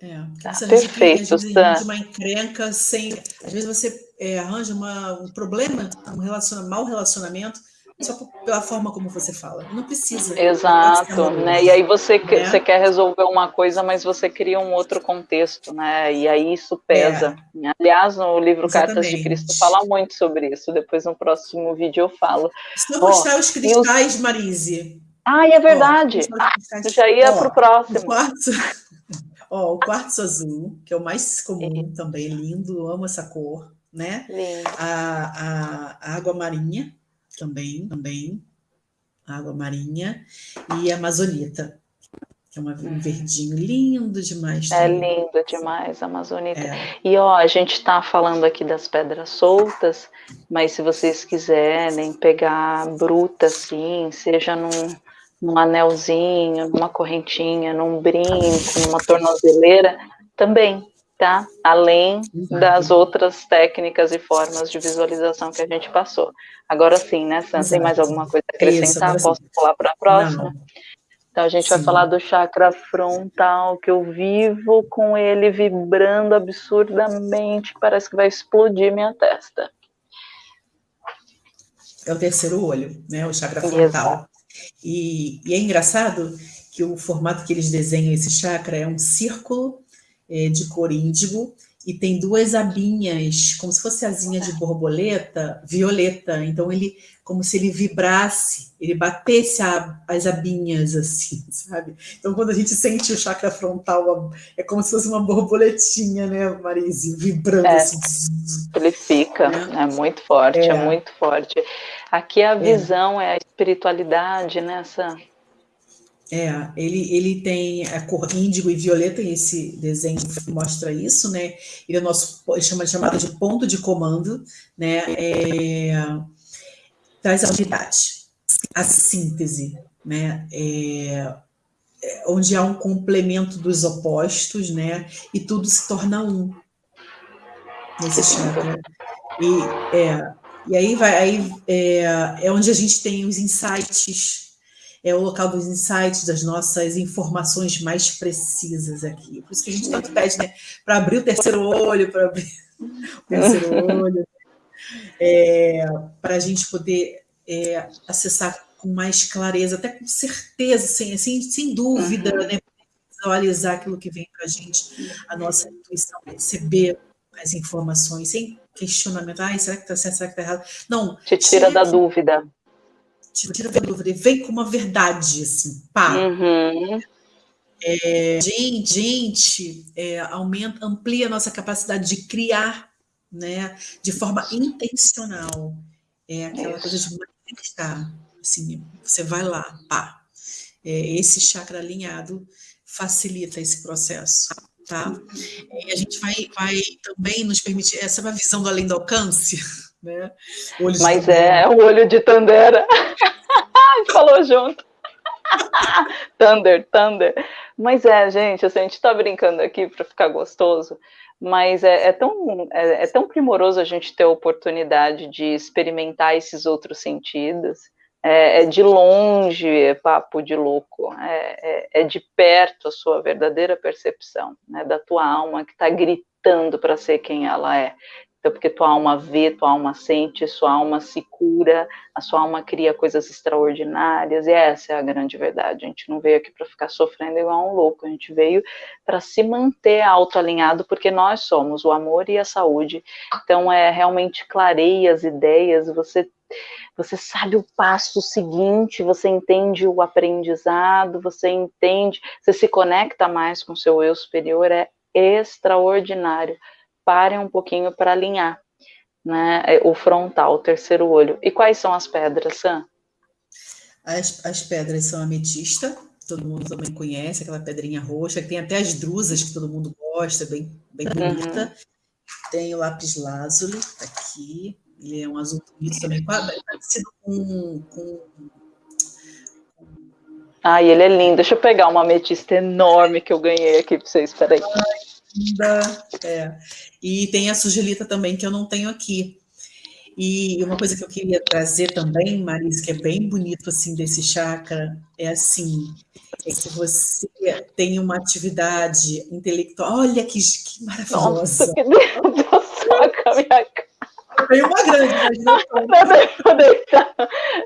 É, tá, perfeito, vezes, arranja uma encrenca sem. Às vezes você é, arranja uma, um problema, um relaciona, mau relacionamento, só pela forma como você fala. Não precisa. Exato, né? E aí você, né? você quer resolver uma coisa, mas você cria um outro contexto, né? E aí isso pesa. É. Aliás, no livro Exatamente. Cartas de Cristo fala muito sobre isso. Depois no próximo vídeo eu falo. Se não gostar oh, os cristais, eu... Marise. Ah, é verdade. Oh, ah, já ia para o próximo. (laughs) Ó, o quartzo azul, que é o mais comum é. também, lindo, amo essa cor, né? A, a, a, água marinha, também, também, a água marinha, e a amazonita, que é uma, um uhum. verdinho lindo demais. É também. É lindo demais a amazonita. É. E ó, a gente está falando aqui das pedras soltas, mas se vocês quiserem pegar bruta assim, seja num num anelzinho, numa correntinha, num brinco, numa tornozeleira, também, tá? Além das outras técnicas e formas de visualização que a gente passou. Agora sim, né, Sam? Tem mais alguma coisa a acrescentar? Isso, Posso pular para a próxima? Não. Então a gente sim. vai falar do chakra frontal, que eu vivo com ele vibrando absurdamente, parece que vai explodir minha testa. É o terceiro olho, né? O chakra frontal. Exato. E, e, é engraçado que o formato que eles desenham esse chakra é um círculo é, de cor índigo e tem duas abinhas, como se fosse asinha de borboleta, violeta. Então, ele, como se ele vibrasse, ele batesse a, as abinhas, assim, sabe? Então, quando a gente sente o chakra frontal, é como se fosse uma borboletinha, né, Marise? Vibrando, é, assim. Ele fica, é, é muito forte, é. é. muito forte. Aqui a é. visão é, a espiritualidade nessa... Né, é, ele, ele tem a cor índigo e violeta, e esse desenho mostra isso, né? Ele é nosso, ele chama, chamado de ponto de comando, né? É, traz a unidade, a síntese, né? É, é, onde há um complemento dos opostos, né? E tudo se torna um. nesse chakra. E, é, e aí, vai, aí é, é onde a gente tem os insights, é o local dos insights, das nossas informações mais precisas aqui. Por isso que a gente tanto pede, né? Para abrir o terceiro olho, para abrir o terceiro olho, é, para a gente poder é, acessar com mais clareza, até com certeza, sem, sem, sem dúvida, uhum. né? Visualizar aquilo que vem para a gente, a nossa intuição, receber as informações, sem questionamento. Ai, será que está certo, será que está errado? Não. Te tira, tira da dúvida. Te tira da dúvida. Vem com uma verdade, assim, pá. Uhum. É, gente, gente é, aumenta, amplia a nossa capacidade de criar, né, de forma intencional. É aquela Isso. coisa de manifestar. Assim, você vai lá, pá. É, esse chakra alinhado facilita esse processo tá? E a gente vai, vai também nos permitir, essa é uma visão do além do alcance, né? Mas é, é, o olho de Tandera. (laughs) falou junto. (laughs) thunder, Thunder. Mas é, gente, assim, a gente tá brincando aqui para ficar gostoso, mas é, é tão, é, é, tão primoroso a gente ter a oportunidade de experimentar esses outros sentidos, é, é, de longe é papo de louco, é, é, é, de perto a sua verdadeira percepção, né, da tua alma que está gritando para ser quem ela é. Então, porque tua alma vê, tua alma sente, sua alma se cura, a sua alma cria coisas extraordinárias, e essa é a grande verdade. A gente não veio aqui para ficar sofrendo igual um louco, a gente veio para se manter autoalinhado, porque nós somos o amor e a saúde. Então, é realmente clareia as ideias, você você sabe o passo seguinte, você entende o aprendizado, você entende, você se conecta mais com seu eu superior, é extraordinário. Parem um pouquinho para alinhar né, é, o frontal, o terceiro olho. E quais são as pedras, Sam? As, as pedras são ametista, todo mundo também conhece, aquela pedrinha roxa, que tem até as drusas que todo mundo gosta, bem, bem uhum. bonita. Uhum. Tem o lápis lazuli, tá aqui, ele é um azul bonito também, parecido com, com Ai, ele é lindo. Deixa eu pegar uma ametista enorme que eu ganhei aqui para vocês. Peraí. Linda. É. E tem a sugelita também, que eu não tenho aqui. E uma coisa que eu queria trazer também, Marisa, que é bem bonito assim desse chakra, é assim, é que você tem uma atividade intelectual. Olha que, que maravilhosa. Nossa, que Deus, a minha cara. Tem uma grande, mas (laughs)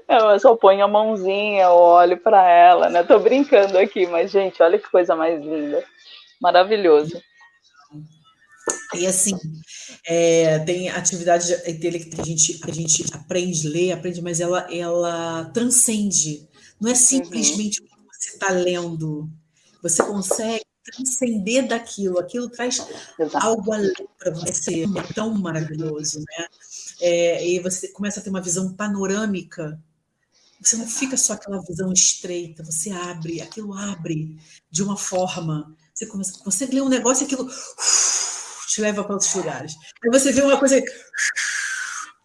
não Eu só ponho a mãozinha, eu olho para ela, né? Tô brincando aqui, mas, gente, olha que coisa mais linda. Maravilhoso. E assim, é, tem atividade intelectual que a gente, a gente aprende, lê, aprende, mas ela, ela transcende. Não é simplesmente uhum. o que você está lendo. Você consegue transcender daquilo, aquilo traz Exato. algo além para você, é tão maravilhoso, né? É, e você começa a ter uma visão panorâmica, você não fica só aquela visão estreita, você abre, aquilo abre de uma forma, você começa, você lê um negócio e aquilo uf, te leva para outros lugares. Aí você vê uma coisa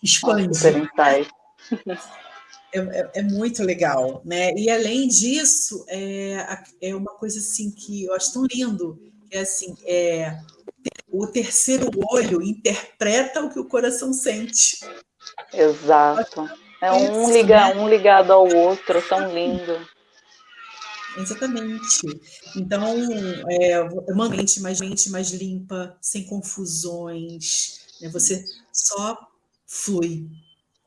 expande. É, é, é, muito legal, né? E além disso, é, é uma coisa assim que eu acho tão lindo, que é assim, é, o terceiro olho interpreta o que o coração sente. Exato. É um, liga, né? um ligado ao outro, tão lindo. Exatamente. Então, é uma mente mais, mente mais limpa, sem confusões. Né? Você só flui.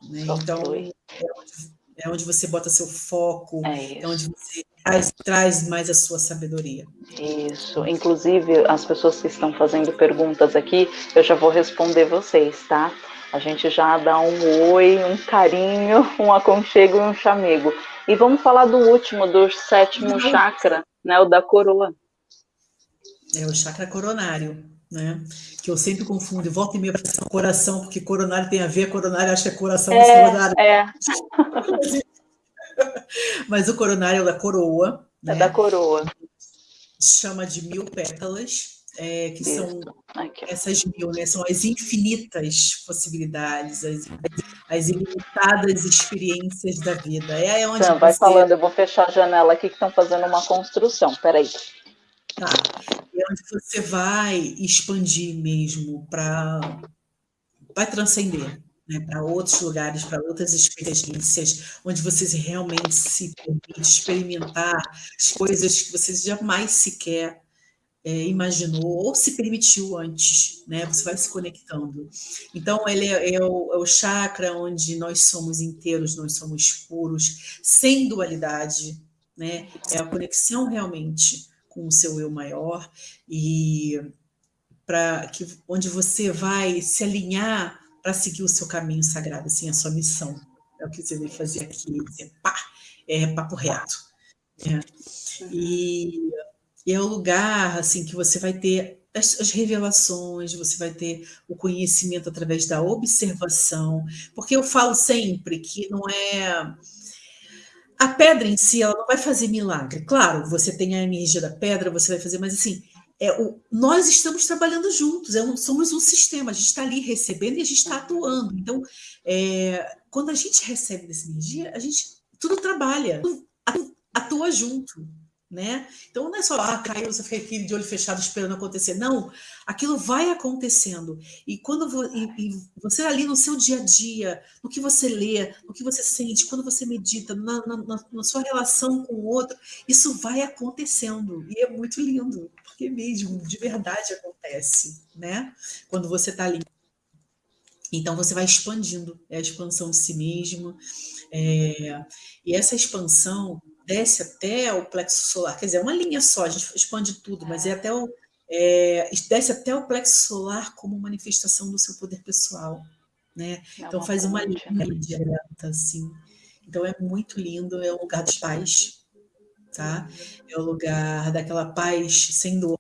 Né? Só então, flui. É, onde, é onde você bota seu foco, é, é onde você traz, traz mais a sua sabedoria. Isso. Inclusive, as pessoas que estão fazendo perguntas aqui, eu já vou responder vocês, tá? A gente já dá um oi, um carinho, (laughs) um aconchego e um chamego. E vamos falar do último, do sétimo uhum. chakra, né? O da coroa. É o chakra coronário, né? Que eu sempre confundo, e volta e meia para coração, porque coronário tem a ver, coronário acho que é coração é, É. (laughs) Mas o coronário é da coroa. É né? da coroa. Chama de mil pétalas, é, que Isso. são Aqui. essas mil, né? São as infinitas possibilidades, as, as ilimitadas experiências da vida. É onde então, vai falando, eu vou fechar a janela aqui que estão fazendo uma construção. Peraí. Tá. É onde você vai expandir mesmo para vai transcender né, para outros lugares, para outras experiências, onde vocês realmente se permite experimentar as coisas que vocês jamais sequer é, imaginou ou se permitiu antes, né? Você vai se conectando. Então, ele é, é, o, é, o, chakra onde nós somos inteiros, nós somos puros, sem dualidade, né? É a conexão realmente com o seu eu maior e para que onde você vai se alinhar para seguir o seu caminho sagrado, assim, a sua missão. É o que você veio fazer aqui, dizer, pá, é papo reto. Né? E e é o lugar assim que você vai ter as, as, revelações, você vai ter o conhecimento através da observação, porque eu falo sempre que não é a pedra em si, ela não vai fazer milagre. Claro, você tem a energia da pedra, você vai fazer, mas assim, é o, nós estamos trabalhando juntos, é um, somos um sistema, a gente está ali recebendo e a gente está atuando. Então, é, quando a gente recebe dessa energia, a gente tudo trabalha, tudo atua junto né? Então não é só, ah, caiu, você fica aqui de olho fechado esperando acontecer. Não, aquilo vai acontecendo. E quando e, e você ali no seu dia a dia, no que você lê, no que você sente, quando você medita, na, na, na sua relação com o outro, isso vai acontecendo. E é muito lindo, porque mesmo, de verdade acontece, né? Quando você está ali. Então você vai expandindo, é a expansão de si mesmo. É, e essa expansão desce até o plexo solar, quer dizer, é uma linha só, a gente expande tudo, mas é até o, é, desce até o plexo solar como manifestação do seu poder pessoal, né? É então faz uma linha direta, assim. Então é muito lindo, é o lugar dos pais, tá? É o lugar daquela paz sem dor,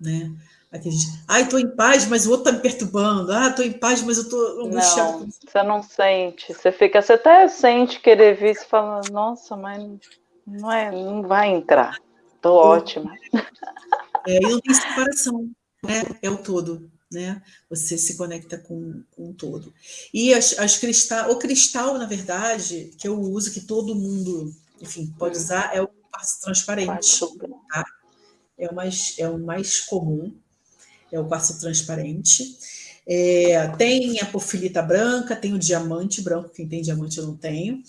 né? Aqui gente, ai, estou em paz, mas o outro está me perturbando. Ah, estou em paz, mas eu estou angustiado. Não, você não sente. Você fica, você até sente querer vir e fala, nossa, mas não, é, não vai entrar. Estou ótima. É, e não tem separação, né? É o todo, né? Você se conecta com, com o todo. E as, as cristal, o cristal, na verdade, que eu uso, que todo mundo, enfim, pode usar, é o transparente. Tá? É o mais, é o mais comum é o quartzo transparente. É, tem a porfirita branca, tem o diamante branco, quem tem diamante eu não tenho.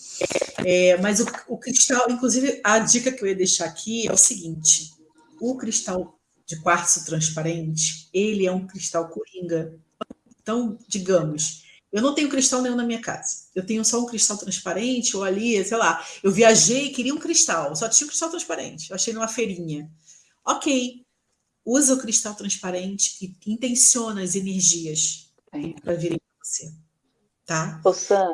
É, mas o, o, cristal, inclusive, a dica que eu ia deixar aqui é o seguinte: o cristal de quartzo transparente, ele é um cristal coringa. Então, digamos, eu não tenho cristal nenhum na minha casa. Eu tenho só um cristal transparente, ou ali, sei lá, eu viajei e queria um cristal, só tinha um cristal transparente. Eu achei numa feirinha. Ok, usa o cristal transparente e intenciona as energias para virem para você. Tá? Ô, Sam,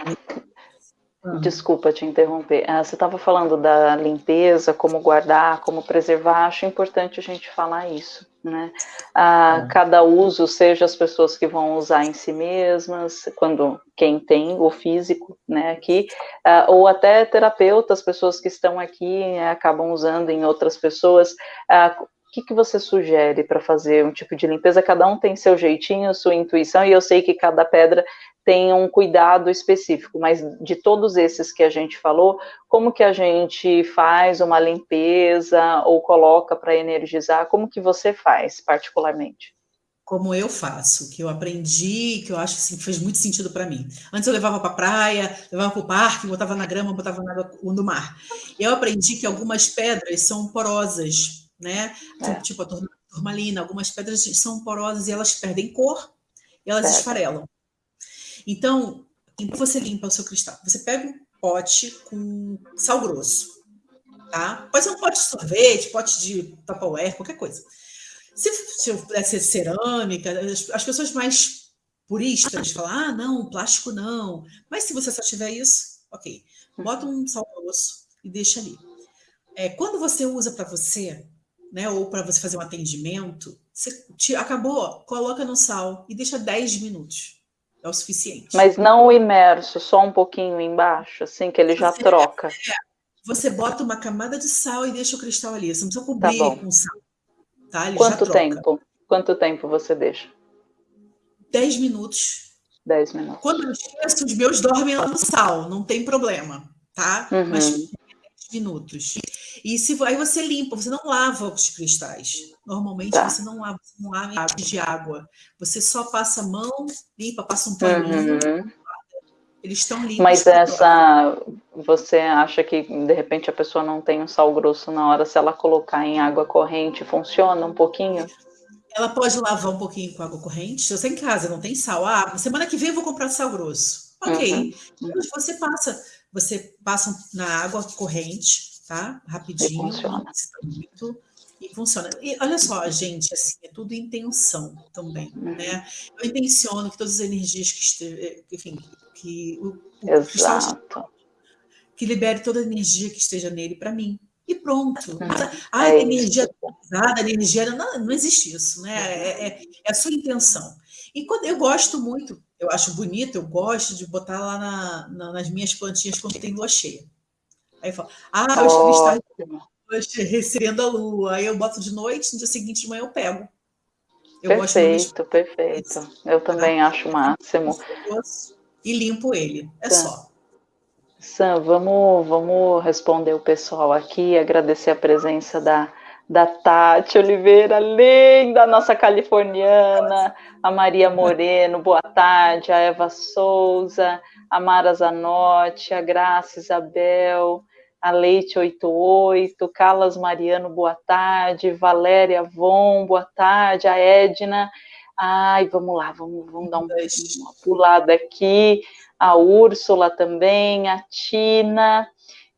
ah. desculpa te interromper. Ah, você estava falando da limpeza, como guardar, como preservar. Acho importante a gente falar isso. Né? Ah, ah. Cada uso, seja as pessoas que vão usar em si mesmas, quando quem tem o físico, né, aqui, ah, ou até terapeutas, pessoas que estão aqui né, acabam usando em outras pessoas. Que, que você sugere para fazer um tipo de limpeza? Cada um tem seu jeitinho, sua intuição, e eu sei que cada pedra tem um cuidado específico, mas de todos esses que a gente falou, como que a gente faz uma limpeza ou coloca para energizar? Como que você faz, particularmente? Como eu faço, que eu aprendi, que eu acho assim, que fez muito sentido para mim. Antes eu levava para a praia, levava para o parque, botava na grama, botava na água do mar. Eu aprendi que algumas pedras são porosas, né? É. Tipo a turmalina, algumas pedras são porosas e elas perdem cor e elas Pega. esfarelam. Então, você limpa o seu cristal? Você pega um pote com sal grosso, tá? Pode ser um pote de sorvete, pote de Tupperware, qualquer coisa. Se, se puder ser cerâmica, as, as pessoas mais puristas falam, ah, não, plástico não. Mas se você só tiver isso, ok. Bota um sal grosso e deixa ali. É, quando você usa para você, né, ou para você fazer um atendimento, você te, acabou, coloca no sal e deixa 10 minutos. É o suficiente. Mas não o imerso, só um pouquinho embaixo, assim que ele já você, troca. É, você bota uma camada de sal e deixa o cristal ali. Você não precisa cobrir tá com sal. Tá? Ele Quanto tempo? Quanto tempo você deixa? 10 minutos. 10 minutos. Quando eu esqueço, os meus dormem lá no sal, não tem problema, tá? Uhum. Mas minutos. E se aí você limpa, você não lava os cristais. Normalmente tá. você não lava, você não lava de água. Você só passa a mão, limpa, passa um paninho. Uhum. Eles estão limpos. Mas essa, você acha que de repente a pessoa não tem um sal grosso na hora, se ela colocar em água corrente, funciona um pouquinho? Ela pode lavar um pouquinho com água corrente. Se você em casa não tem sal, ah, semana que vem eu vou comprar sal grosso. Ok. Uhum. Você passa, você passa na água corrente, tá? Rapidinho. E funciona. E funciona. E olha só, gente, assim, é tudo intenção também, uhum. né? Eu intenciono que todas as energias que estejam, enfim, que o, o Exato. que libere toda a energia que esteja nele para mim. E pronto. Ah, é energia pesada, energia. Não, não existe isso, né? É, é, é, a sua intenção. E quando eu gosto muito, eu acho bonito, eu gosto de botar lá na, na, nas minhas plantinhas quando tem lua cheia. Aí eu falo, ah, os cristais recebendo a lua. Aí eu boto de noite, no dia seguinte de manhã eu pego. Eu perfeito, perfeito. Eu também tá? acho o máximo. E limpo ele, é só. Sam, vamos, vamos responder o pessoal aqui, agradecer a presença da, da Tati Oliveira, linda, nossa californiana, a Maria Moreno, boa tarde, a Eva Souza, a Mara Zanotti, a Graça Isabel, a Leite 88, Carlas Mariano, boa tarde, Valéria Von, boa tarde, a Edna, ai, vamos lá, vamos, vamos dar um, uma pulada aqui, a Úrsula também, a Tina.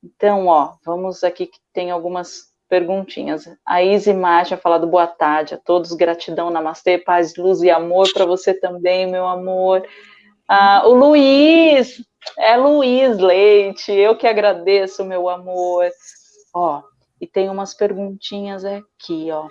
Então, ó, vamos aqui que tem algumas perguntinhas. A Izzy Marcha falado boa tarde a todos, gratidão, namastê, paz, luz e amor para você também, meu amor. Ah, o Luiz, é Luiz Leite, eu que agradeço, meu amor. Ó, e tem umas perguntinhas aqui, ó.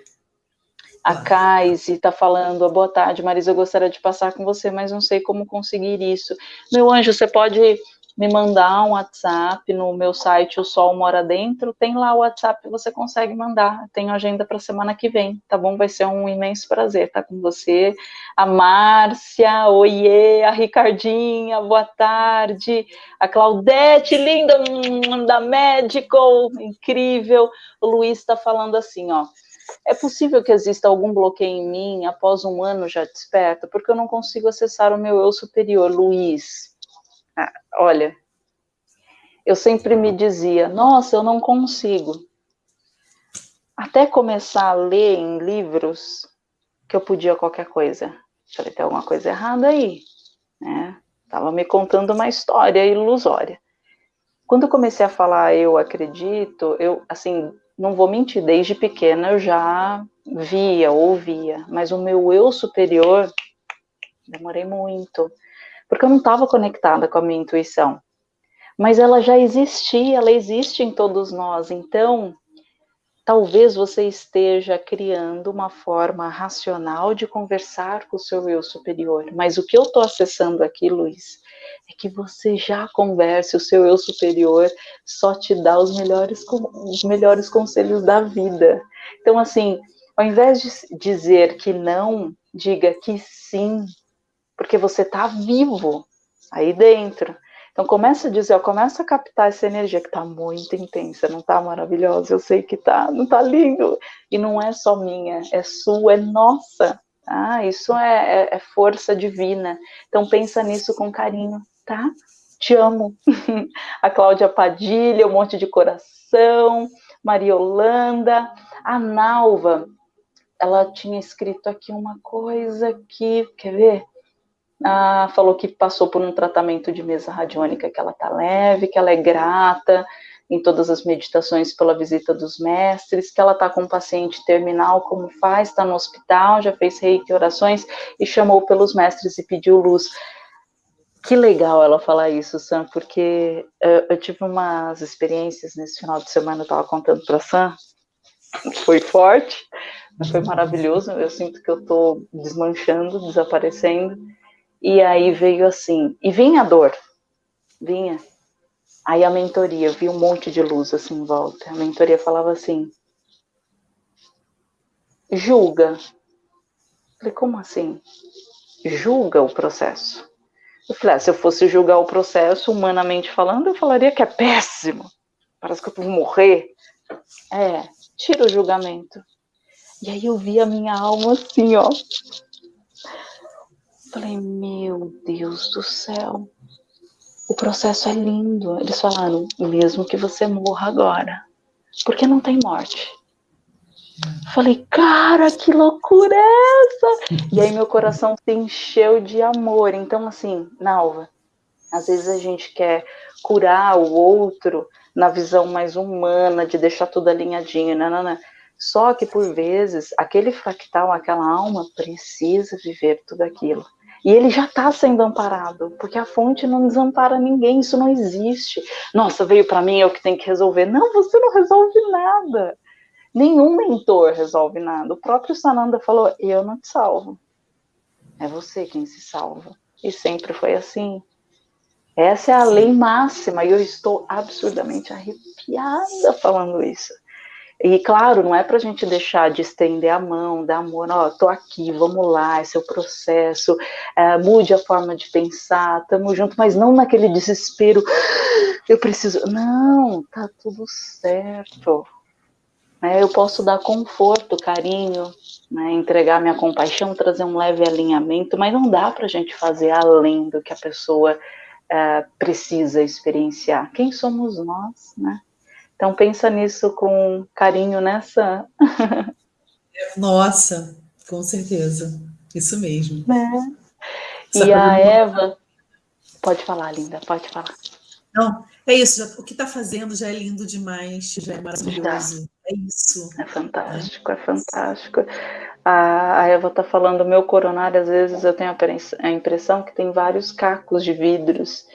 A Kaise está falando, boa tarde, Marisa, eu gostaria de passar com você, mas não sei como conseguir isso. Meu anjo, você pode me mandar um WhatsApp no meu site O Sol Mora Dentro, tem lá o WhatsApp, você consegue mandar, tenho agenda para semana que vem, tá bom? Vai ser um imenso prazer estar com você. A Márcia, oiê, a Ricardinha, boa tarde, a Claudete, linda, da Medical, incrível, o Luiz está falando assim, ó, é possível que exista algum bloqueio em mim após um ano já desperta, porque eu não consigo acessar o meu eu superior, Luiz. Olha, eu sempre me dizia, nossa, eu não consigo. Até começar a ler em livros que eu podia qualquer coisa. Falei, tem alguma coisa errada aí, né? Tava me contando uma história ilusória. Quando eu comecei a falar eu acredito, eu, assim, não vou mentir, desde pequena eu já via, ouvia, mas o meu eu superior, demorei muito, porque eu não estava conectada com a minha intuição. Mas ela já existia, ela existe em todos nós, então talvez você esteja criando uma forma racional de conversar com o seu eu superior. Mas o que eu estou acessando aqui, Luiz, é que você já converse, o seu eu superior só te dá os melhores, os melhores conselhos da vida. Então, assim, ao invés de dizer que não, diga que sim, porque você está vivo aí dentro. Então começa a dizer, começa a captar essa energia que está muito intensa, não está maravilhosa? Eu sei que tá, não está lindo. E não é só minha, é sua, é nossa. Ah, isso é, é, é força divina. Então pensa nisso com carinho, tá? Te amo. (laughs) a Cláudia Padilha, um monte de coração, Maria Holanda, a Nalva, ela tinha escrito aqui uma coisa que, quer ver? Ah, falou que passou por um tratamento de mesa radiônica, que ela tá leve, que ela é grata em todas as meditações pela visita dos mestres, que ela está com um paciente terminal, como faz, está no hospital, já fez reiki orações e chamou pelos mestres e pediu luz. Que legal ela falar isso, Sam, porque uh, eu tive umas experiências nesse final de semana, eu estava contando para Sam, foi forte, mas foi maravilhoso. Eu sinto que eu estou desmanchando, desaparecendo. E aí veio assim, e vinha a dor, vinha. Aí a mentoria, vi um monte de luz assim em volta. A mentoria falava assim: julga. falei, como assim? Julga o processo. Eu falei, ah, se eu fosse julgar o processo, humanamente falando, eu falaria que é péssimo. parece que eu vou morrer. É, tira o julgamento. E aí eu vi a minha alma assim, ó. Falei, meu Deus do céu, o processo é lindo. Eles falaram, mesmo que você morra agora, porque não tem morte. Falei, cara, que loucura é essa? E aí meu coração se encheu de amor. Então, assim, Nalva, às vezes a gente quer curar o outro na visão mais humana, de deixar tudo alinhadinho, não, não, não. Só que por vezes aquele fractal, aquela alma precisa viver tudo aquilo. E ele já está sendo amparado, porque a fonte não desampara ninguém, isso não existe. Nossa, veio para mim, é o que tem que resolver. Não, você não resolve nada. Nenhum mentor resolve nada. O próprio Sananda falou: Eu não te salvo. É você quem se salva. E sempre foi assim. Essa é a lei máxima e eu estou absurdamente arrepiada falando isso. E claro, não é para a gente deixar de estender a mão, dar amor, ó, tô aqui, vamos lá, esse é o processo, é, mude a forma de pensar, tamo junto, mas não naquele desespero, eu preciso. Não, tá tudo certo. É, eu posso dar conforto, carinho, né, entregar minha compaixão, trazer um leve alinhamento, mas não dá para a gente fazer além do que a pessoa é, precisa experienciar. Quem somos nós, né? Então pensa nisso com carinho nessa. (laughs) Nossa, com certeza, isso mesmo. É. E a Eva, pode falar, linda, pode falar. Não, é isso. Já, o que está fazendo já é lindo demais, já é maravilhoso. É isso. É fantástico, é, é fantástico. A, a Eva está falando, meu coronário, às vezes eu tenho a impressão que tem vários cacos de vidros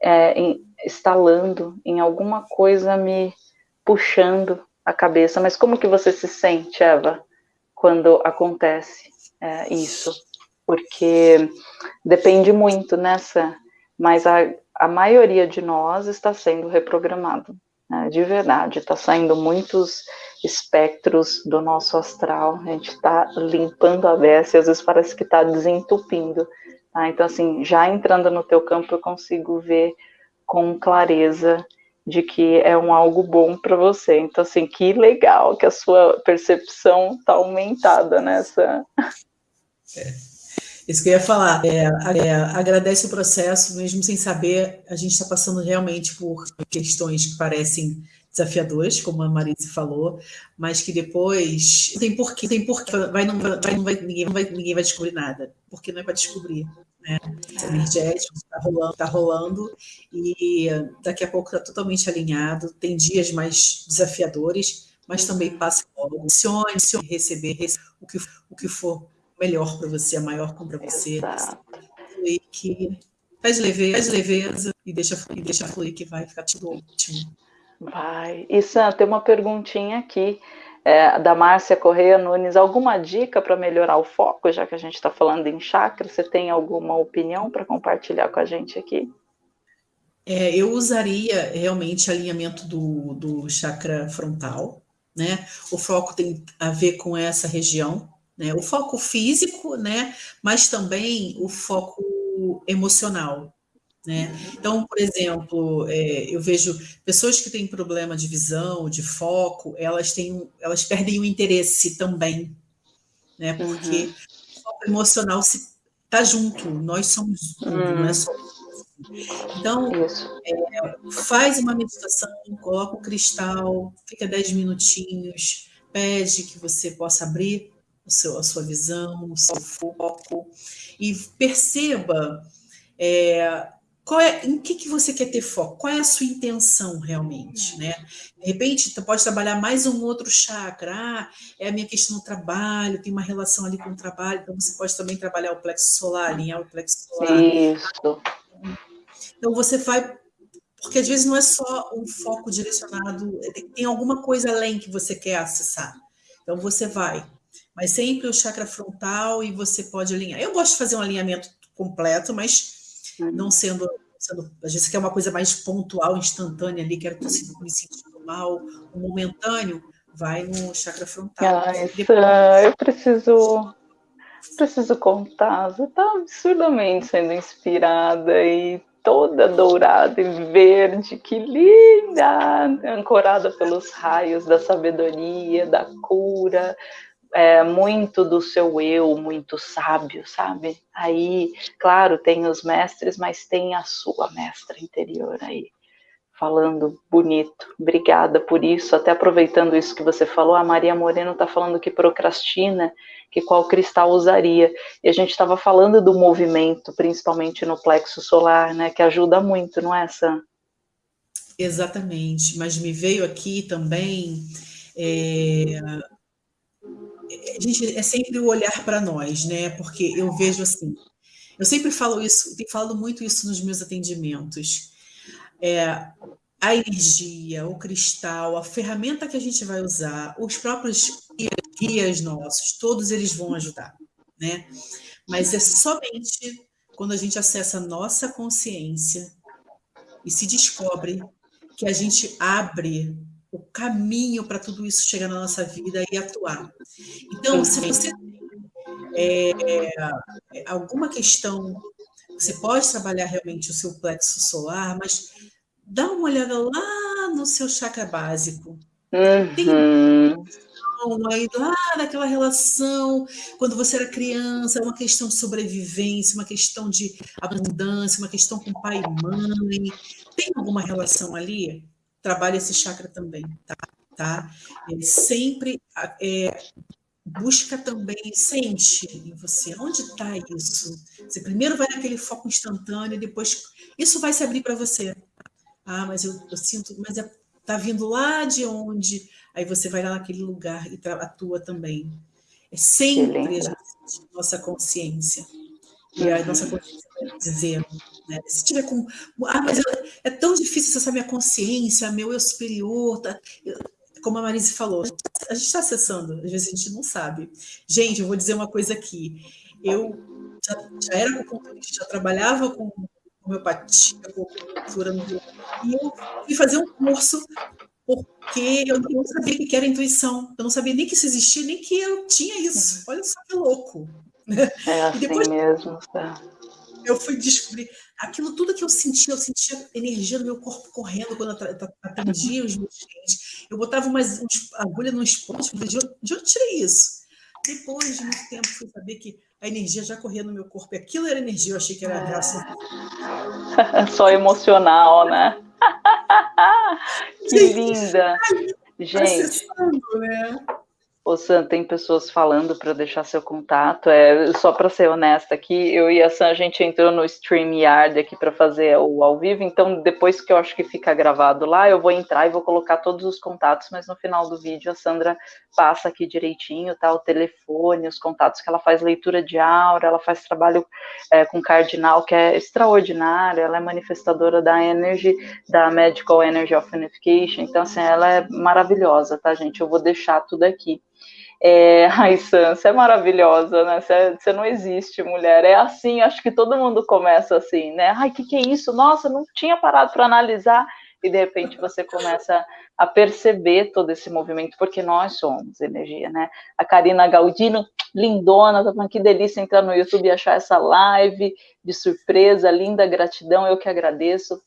é, em, estalando em alguma coisa me puxando a cabeça. Mas como que você se sente, Eva, quando acontece é, isso? Porque depende muito nessa, mas a, a maioria de nós está sendo reprogramado, né, de verdade, está saindo muitos espectros do nosso astral, a gente está limpando a beça e às vezes parece que está desentupindo, tá? então assim, já entrando no teu campo eu consigo ver com clareza de que é um algo bom para você. Então, assim, que legal que a sua percepção está aumentada nessa. É. Isso que eu ia falar. É, é, agradece o processo, mesmo sem saber, a gente está passando realmente por questões que parecem desafiadoras, como a Marise falou, mas que depois tem porquê, tem porquê, vai, não, vai, não vai, ninguém, vai, ninguém vai descobrir nada, porque não é para descobrir né? energético está rolando, tá rolando e daqui a pouco está totalmente alinhado. Tem dias mais desafiadores, mas também passa logo. Se receber, receber o, que, o que for melhor para você, a maior compra para você. E que faz leveza, faz leveza e deixa, e deixa fluir que vai ficar tudo ótimo. Vai. E Sam, tem uma perguntinha aqui é, da Márcia Correia Nunes, alguma dica para melhorar o foco, já que a gente está falando em chakra? Você tem alguma opinião para compartilhar com a gente aqui? É, eu usaria realmente alinhamento do, do chakra frontal, né? O foco tem a ver com essa região, né? O foco físico, né? Mas também o foco emocional, né? Então, por exemplo, é, eu vejo pessoas que têm problema de visão, de foco, elas têm, elas perdem o interesse também, né? Porque uhum. o foco emocional está junto, nós somos tudo, uhum. não é só então, é, faz uma meditação, coloca o cristal, fica 10 minutinhos, pede que você possa abrir o seu, a sua visão, o seu foco, e perceba é, qual é, em que, que você quer ter foco? Qual é a sua intenção realmente, né? De repente, você pode trabalhar mais um outro chakra. Ah, é a minha questão do trabalho, tem uma relação ali com o trabalho, então você pode também trabalhar o plexo solar, alinhar o plexo solar. Isso. Então você vai, porque às vezes não é só um foco direcionado, tem alguma coisa além que você quer acessar. Então você vai, mas sempre o chakra frontal e você pode alinhar. Eu gosto de fazer um alinhamento completo, mas não sendo, sendo, às vezes quer uma coisa mais pontual, instantânea ali, quero estar me sentindo mal, um momentâneo, vai no chakra frontal. Ah, essa, eu preciso preciso contar, você está absurdamente sendo inspirada e toda dourada e verde, que linda! Ancorada pelos raios da sabedoria, da cura, é, muito do seu eu, muito sábio, sabe? Aí, claro, tem os mestres, mas tem a sua mestra interior aí, falando bonito. Obrigada por isso. Até aproveitando isso que você falou, a Maria Moreno está falando que procrastina, que qual cristal usaria. E a gente estava falando do movimento, principalmente no plexo solar, né? Que ajuda muito, não é, Sam? Exatamente, mas me veio aqui também é, gente é sempre o olhar para nós, né? Porque eu vejo assim, eu sempre falo isso, tenho falado muito isso nos meus atendimentos. É, a energia, o cristal, a ferramenta que a gente vai usar, os próprios guias nossos, todos eles vão ajudar, né? Mas é somente quando a gente acessa a nossa consciência e se descobre que a gente abre o caminho para tudo isso chegar na nossa vida e atuar. Então, se você tem é, é, alguma questão, você pode trabalhar realmente o seu plexo solar, mas dá uma olhada lá no seu chakra básico. Uhum. Tem aí lá naquela relação, quando você era criança, uma questão de sobrevivência, uma questão de abundância, uma questão com pai e mãe. Tem alguma relação ali? Trabalha esse chakra também, tá? tá? Ele sempre é, busca também, sente em você, onde está isso? Você primeiro vai naquele foco instantâneo, depois isso vai se abrir para você. Ah, mas eu, eu sinto, mas está é, tá vindo lá de onde? Aí você vai lá naquele lugar e atua também. É sempre a nossa consciência. E a nossa consciência vai dizer, né? Se tiver com. Ah, mas é tão difícil acessar minha consciência, meu eu superior. Tá? Como a Marise falou, a gente está acessando, às vezes a gente não sabe. Gente, eu vou dizer uma coisa aqui. Eu já, já era acupunturista, já trabalhava com homeopatia, com acupuntura, e eu fui fazer um curso porque eu não sabia o que era intuição. Eu não sabia nem que isso existia, nem que eu tinha isso. Olha só que louco. É assim depois, mesmo. Tá? Eu fui descobrir aquilo tudo que eu sentia, eu sentia energia no meu corpo correndo quando eu atendia os meus clientes. Eu botava umas, umas agulhas nos pontos, de onde, de onde eu tirei isso? Depois de muito tempo, fui saber que a energia já corria no meu corpo. E aquilo era energia, eu achei que era reação. (laughs) Só emocional, né? (laughs) que linda! Gente. Né? Ô, Sam, tem pessoas falando para deixar seu contato. É só para ser honesta aqui, eu e a Sam a gente entrou no StreamYard aqui para fazer o ao vivo. Então, depois que eu acho que fica gravado lá, eu vou entrar e vou colocar todos os contatos. Mas no final do vídeo a Sandra passa aqui direitinho, tá? O telefone, os contatos que ela faz leitura de aura, ela faz trabalho é, com cardinal que é extraordinário. Ela é manifestadora da Energy, da Medical Energy of Unification. Então, assim, ela é maravilhosa, tá, gente? Eu vou deixar tudo aqui. É, ai, Sam, você é maravilhosa, né? Você, você, não existe, mulher. É assim, acho que todo mundo começa assim, né? Ai, o que, que é isso? Nossa, não tinha parado para analisar. E de repente você começa a perceber todo esse movimento, porque nós somos energia, né? A Karina Galdino, lindona, tá falando que delícia entrar no YouTube e achar essa live de surpresa, linda, gratidão, eu que agradeço.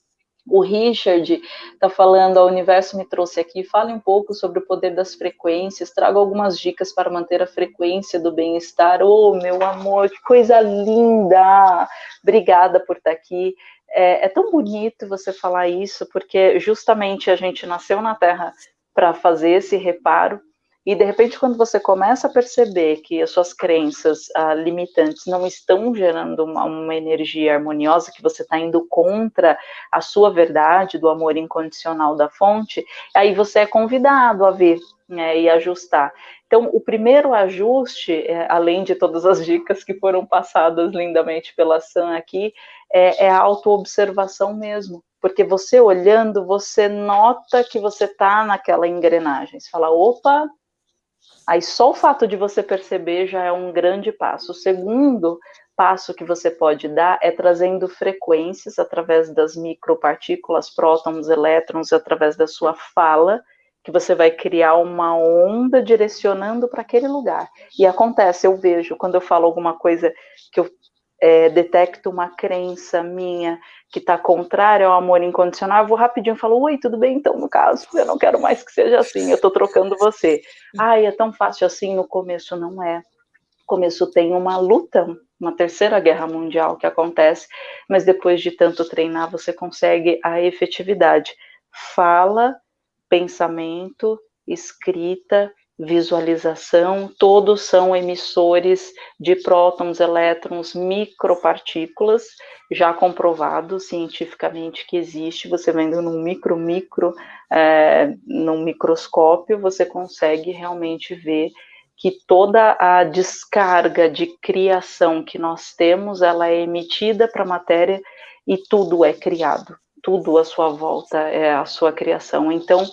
O Richard está falando, o universo me trouxe aqui, fale um pouco sobre o poder das frequências, traga algumas dicas para manter a frequência do bem-estar. Oh, meu amor, que coisa linda! Obrigada por estar tá aqui. É, é tão bonito você falar isso, porque justamente a gente nasceu na Terra para fazer esse reparo, e de repente, quando você começa a perceber que as suas crenças ah, limitantes não estão gerando uma, uma energia harmoniosa, que você está indo contra a sua verdade do amor incondicional da fonte, aí você é convidado a ver né, e ajustar. Então, o primeiro ajuste, é, além de todas as dicas que foram passadas lindamente pela Sam aqui, é, é a autoobservação mesmo. Porque você olhando, você nota que você está naquela engrenagem. Você fala, opa, Aí só o fato de você perceber já é um grande passo. O segundo passo que você pode dar é trazendo frequências através das micropartículas, prótons, elétrons, através da sua fala, que você vai criar uma onda direcionando para aquele lugar. E acontece, eu vejo, quando eu falo alguma coisa que eu é, detecto uma crença minha que está contrária ao amor incondicional, eu vou rapidinho e falo, oi, tudo bem? Então, no caso, eu não quero mais que seja assim, eu estou trocando você. Ai, é tão fácil assim, no começo não é. No começo tem uma luta, uma terceira guerra mundial que acontece, mas depois de tanto treinar, você consegue a efetividade. Fala, pensamento, escrita, visualização, todos são emissores de prótons, elétrons, micropartículas, já comprovado cientificamente que existe, você vendo num micro, micro, é, num microscópio, você consegue realmente ver que toda a descarga de criação que nós temos, ela é emitida para a matéria e tudo é criado, tudo à sua volta é a sua criação. Então,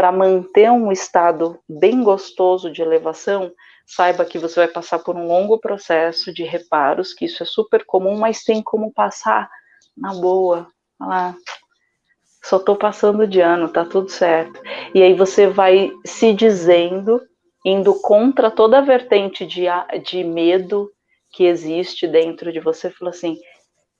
para manter um estado bem gostoso de elevação, saiba que você vai passar por um longo processo de reparos, que isso é super comum, mas tem como passar na boa. Lá, só estou passando de ano, tá tudo certo. E aí você vai se dizendo, indo contra toda a vertente de, de medo que existe dentro de você, fala assim: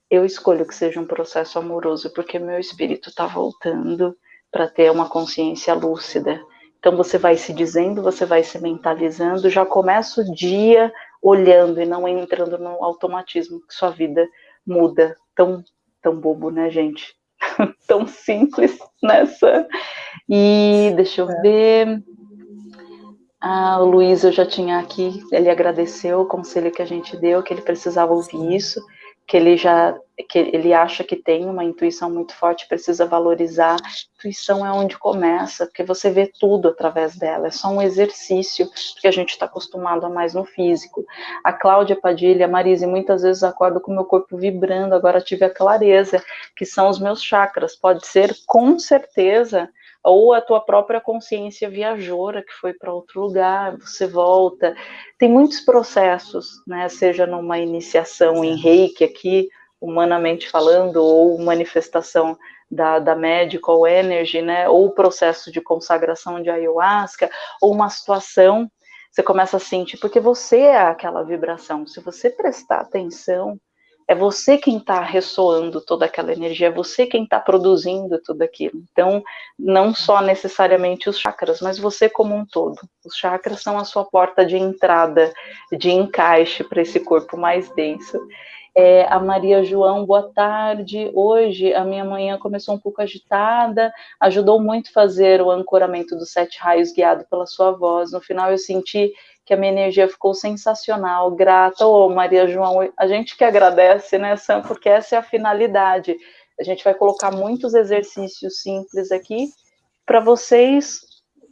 eu escolho que seja um processo amoroso, porque meu espírito está voltando para ter uma consciência lúcida. Então você vai se dizendo, você vai se mentalizando, já começa o dia olhando e não entrando no automatismo que sua vida muda. Tão, tão bobo, né, gente? (laughs) tão simples nessa. E deixa eu é. ver. Ah, o Luiz eu já tinha aqui, ele agradeceu o conselho que a gente deu, que ele precisava ouvir isso que ele já que ele acha que tem uma intuição muito forte, precisa valorizar. Intuição é onde começa, porque você vê tudo através dela, é só um exercício, porque a gente está acostumado a mais no físico. A Cláudia Padilha, Marise, muitas vezes acordo com meu corpo vibrando, agora tive a clareza, que são os meus chakras. Pode ser, com certeza, ou a tua própria consciência viajora que foi para outro lugar, você volta. Tem muitos processos, né? Seja numa iniciação em reiki aqui, humanamente falando, ou manifestação da, da medical energy, né? Ou processo de consagração de ayahuasca, ou uma situação, você começa a sentir, porque você é aquela vibração. Se você prestar atenção, é você quem está ressoando toda aquela energia, é você quem está produzindo tudo aquilo. Então, não só necessariamente os chakras, mas você como um todo. Os chakras são a sua porta de entrada, de encaixe para esse corpo mais denso. É, a Maria João, boa tarde. Hoje a minha manhã começou um pouco agitada, ajudou muito fazer o ancoramento dos sete raios guiado pela sua voz. No final eu senti que a minha energia ficou sensacional, grata. Ô, oh, Maria João, a gente que agradece, né, Sam, porque essa é a finalidade. A gente vai colocar muitos exercícios simples aqui para vocês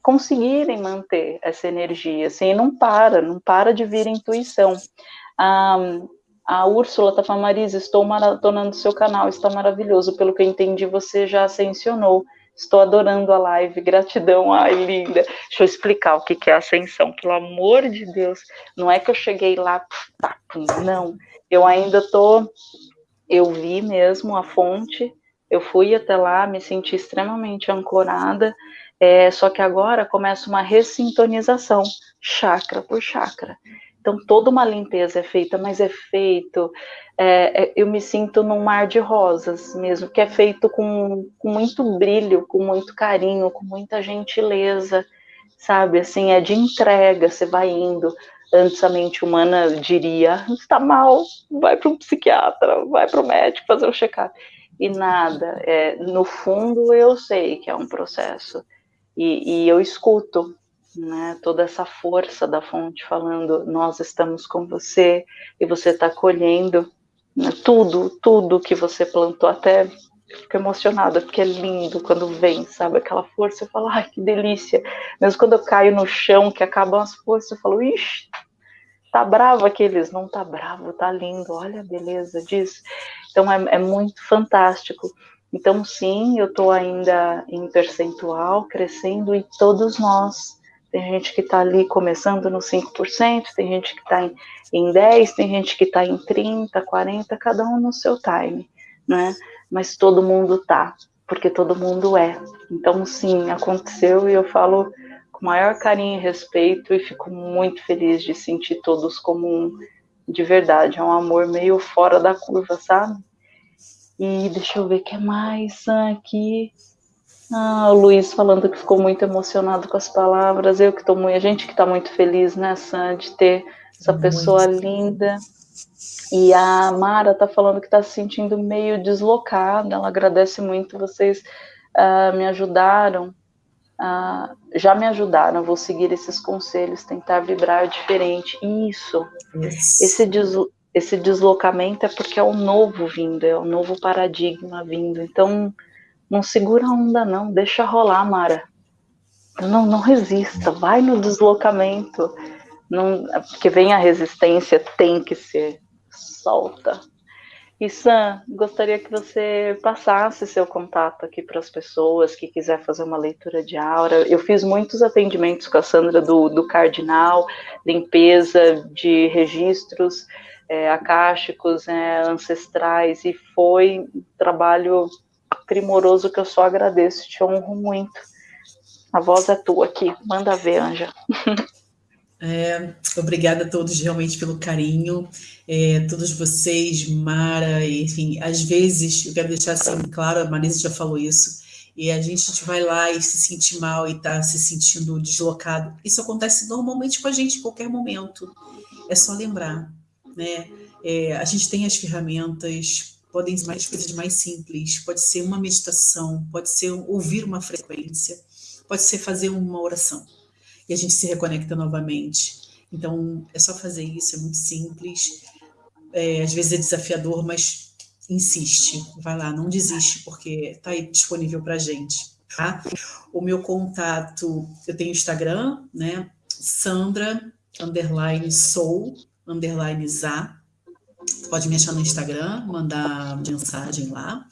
conseguirem manter essa energia, assim, não para, não para de vir intuição. Ah, a Úrsula tá estou maratonando seu canal, está maravilhoso, pelo que eu entendi, você já ascensionou. Estou adorando a live, gratidão, ai linda. Deixa eu explicar o que é ascensão, pelo amor de Deus. Não é que eu cheguei lá, não. Eu ainda tô, eu vi mesmo a fonte, eu fui até lá, me senti extremamente ancorada, é, só que agora começa uma ressintonização, chakra por chakra. Então, toda uma limpeza é feita, mas é feito, é, é, eu me sinto num mar de rosas mesmo, que é feito com, com muito brilho, com muito carinho, com muita gentileza, sabe? Assim, é de entrega, você vai indo. Antes a mente humana diria, está mal, vai para um psiquiatra, vai para o médico fazer um check-up. E nada, é, no fundo eu sei que é um processo. E, e eu escuto, né, toda essa força da fonte falando, nós estamos com você e você está colhendo né, tudo, tudo que você plantou, até fico emocionada, porque é lindo quando vem, sabe, aquela força, eu falo, ai, que delícia, mesmo quando eu caio no chão, que acabam as forças, eu falo, ixi, tá bravo aqueles, não tá bravo, tá lindo, olha a beleza disso, então é, é muito fantástico, então sim, eu tô ainda em percentual, crescendo, e todos nós, tem gente que está ali começando no 5%, tem gente que está em, em 10%, tem gente que está em 30%, 40%, cada um no seu time, né? Mas todo mundo tá, porque todo mundo é. Então, sim, aconteceu e eu falo com maior carinho e respeito e fico muito feliz de sentir todos como um, de verdade, é um amor meio fora da curva, sabe? E deixa eu ver o que mais aqui. Ah, o Luiz falando que ficou muito emocionado com as palavras. Eu que estou muito, a gente que está muito feliz, né, Sam, de ter essa pessoa linda. E a Mara está falando que está se sentindo meio deslocada. Ela agradece muito vocês uh, me ajudaram, uh, já me ajudaram. Vou seguir esses conselhos, tentar vibrar diferente. Isso. Yes. Esse deslo esse deslocamento é porque é o novo vindo, é o novo paradigma vindo. Então não segura a onda, não. Deixa rolar, Mara. Não, não resista. Vai no deslocamento. Não, porque vem a resistência, tem que ser. Solta. E Sam, gostaria que você passasse seu contato aqui para as pessoas que quiser fazer uma leitura de aura. Eu fiz muitos atendimentos com a Sandra do, do Cardinal, limpeza de registros é, acásticos, é, ancestrais, e foi um trabalho primoroso que eu só agradeço, te honro muito. A voz é tua aqui, manda ver, Anja. (laughs) É, obrigada a todos realmente pelo carinho, é, todos vocês, Mara, enfim, às vezes, eu quero deixar assim claro, a Marisa já falou isso, e a gente, vai lá e se sente mal e está se sentindo deslocado. Isso acontece normalmente com a gente em qualquer momento, é só lembrar, né? É, a gente tem as ferramentas, podem ser mais coisas mais simples, pode ser uma meditação, pode ser ouvir uma frequência, pode ser fazer uma oração e a gente se reconecta novamente. Então, é só fazer isso, é muito simples. É, às vezes é desafiador, mas insiste, vai lá, não desiste, porque está aí disponível para a gente. Tá? O meu contato, eu tenho Instagram, né? Sandra, underline sou, underline za. Pode me achar no Instagram, mandar mensagem lá.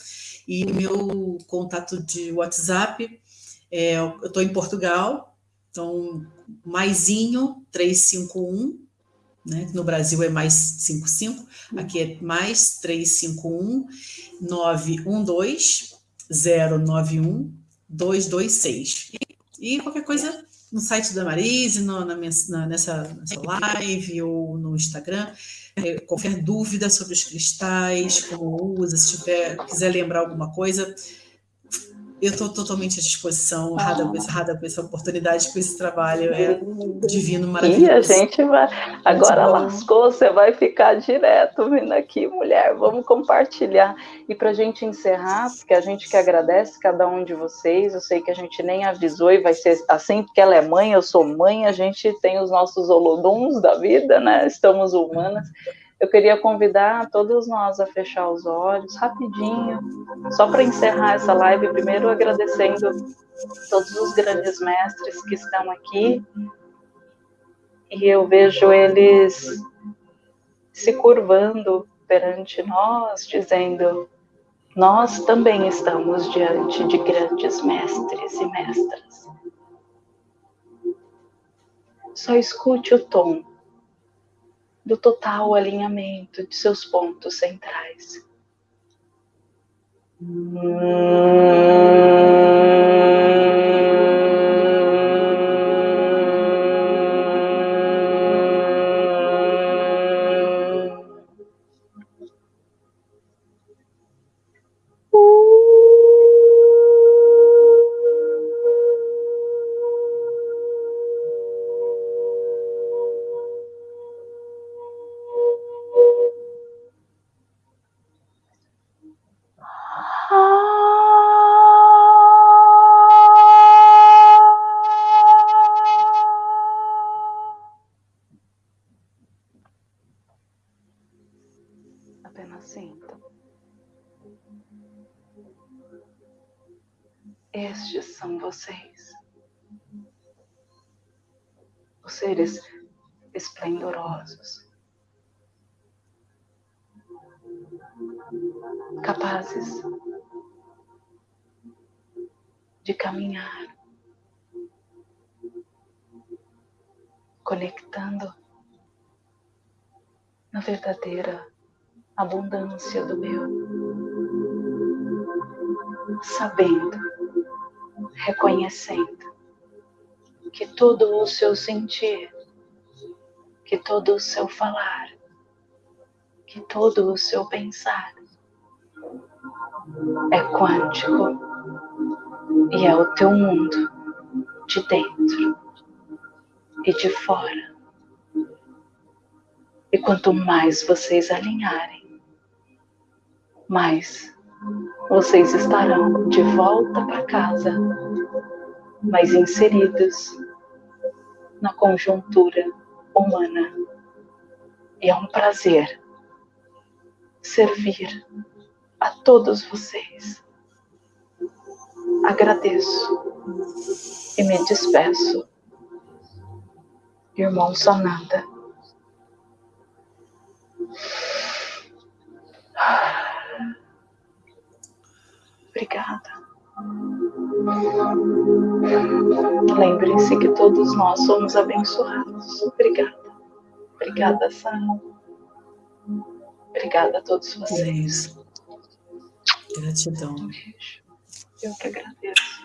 E meu contato de WhatsApp, é, eu estou em Portugal, então, maisinho 351, né? No Brasil é mais 55, aqui é mais 351 912 091 226. E, qualquer coisa no site da Marise, no, na, na, nessa, nessa live ou no Instagram. É, qualquer dúvida sobre os cristais, como usa, se tiver, quiser lembrar alguma coisa, eu estou totalmente à disposição, honrada, ah. com essa, com essa oportunidade, com esse trabalho é divino, maravilhoso. E a gente vai, agora lascou, você vai ficar direto vindo aqui, mulher, vamos compartilhar. E para a gente encerrar, porque a gente que agradece cada um de vocês, eu sei que a gente nem avisou e vai ser assim, porque ela é mãe, eu sou mãe, a gente tem os nossos holoduns da vida, né, estamos humanas. Eu queria convidar todos nós a fechar os olhos rapidinho, só para encerrar essa live, primeiro agradecendo todos os grandes mestres que estão aqui. E eu vejo eles se curvando perante nós, dizendo: Nós também estamos diante de grandes mestres e mestras. Só escute o tom do total alinhamento de seus pontos centrais. verdadeira abundância do meu, sabendo, reconhecendo que todo o seu sentir, que todo o seu falar que todo o seu pensar é quântico e é o teu mundo de dentro e de fora. E quanto mais vocês alinharem, mais vocês estarão de volta para casa, mais inseridos na conjuntura humana. E é um prazer servir a todos vocês. Agradeço e me despeço. Irmão Sanada. Obrigada. Lembrem-se que todos nós somos abençoados. Obrigada. Obrigada, Sam. Obrigada a todos vocês. Gratidão. Eu que agradeço.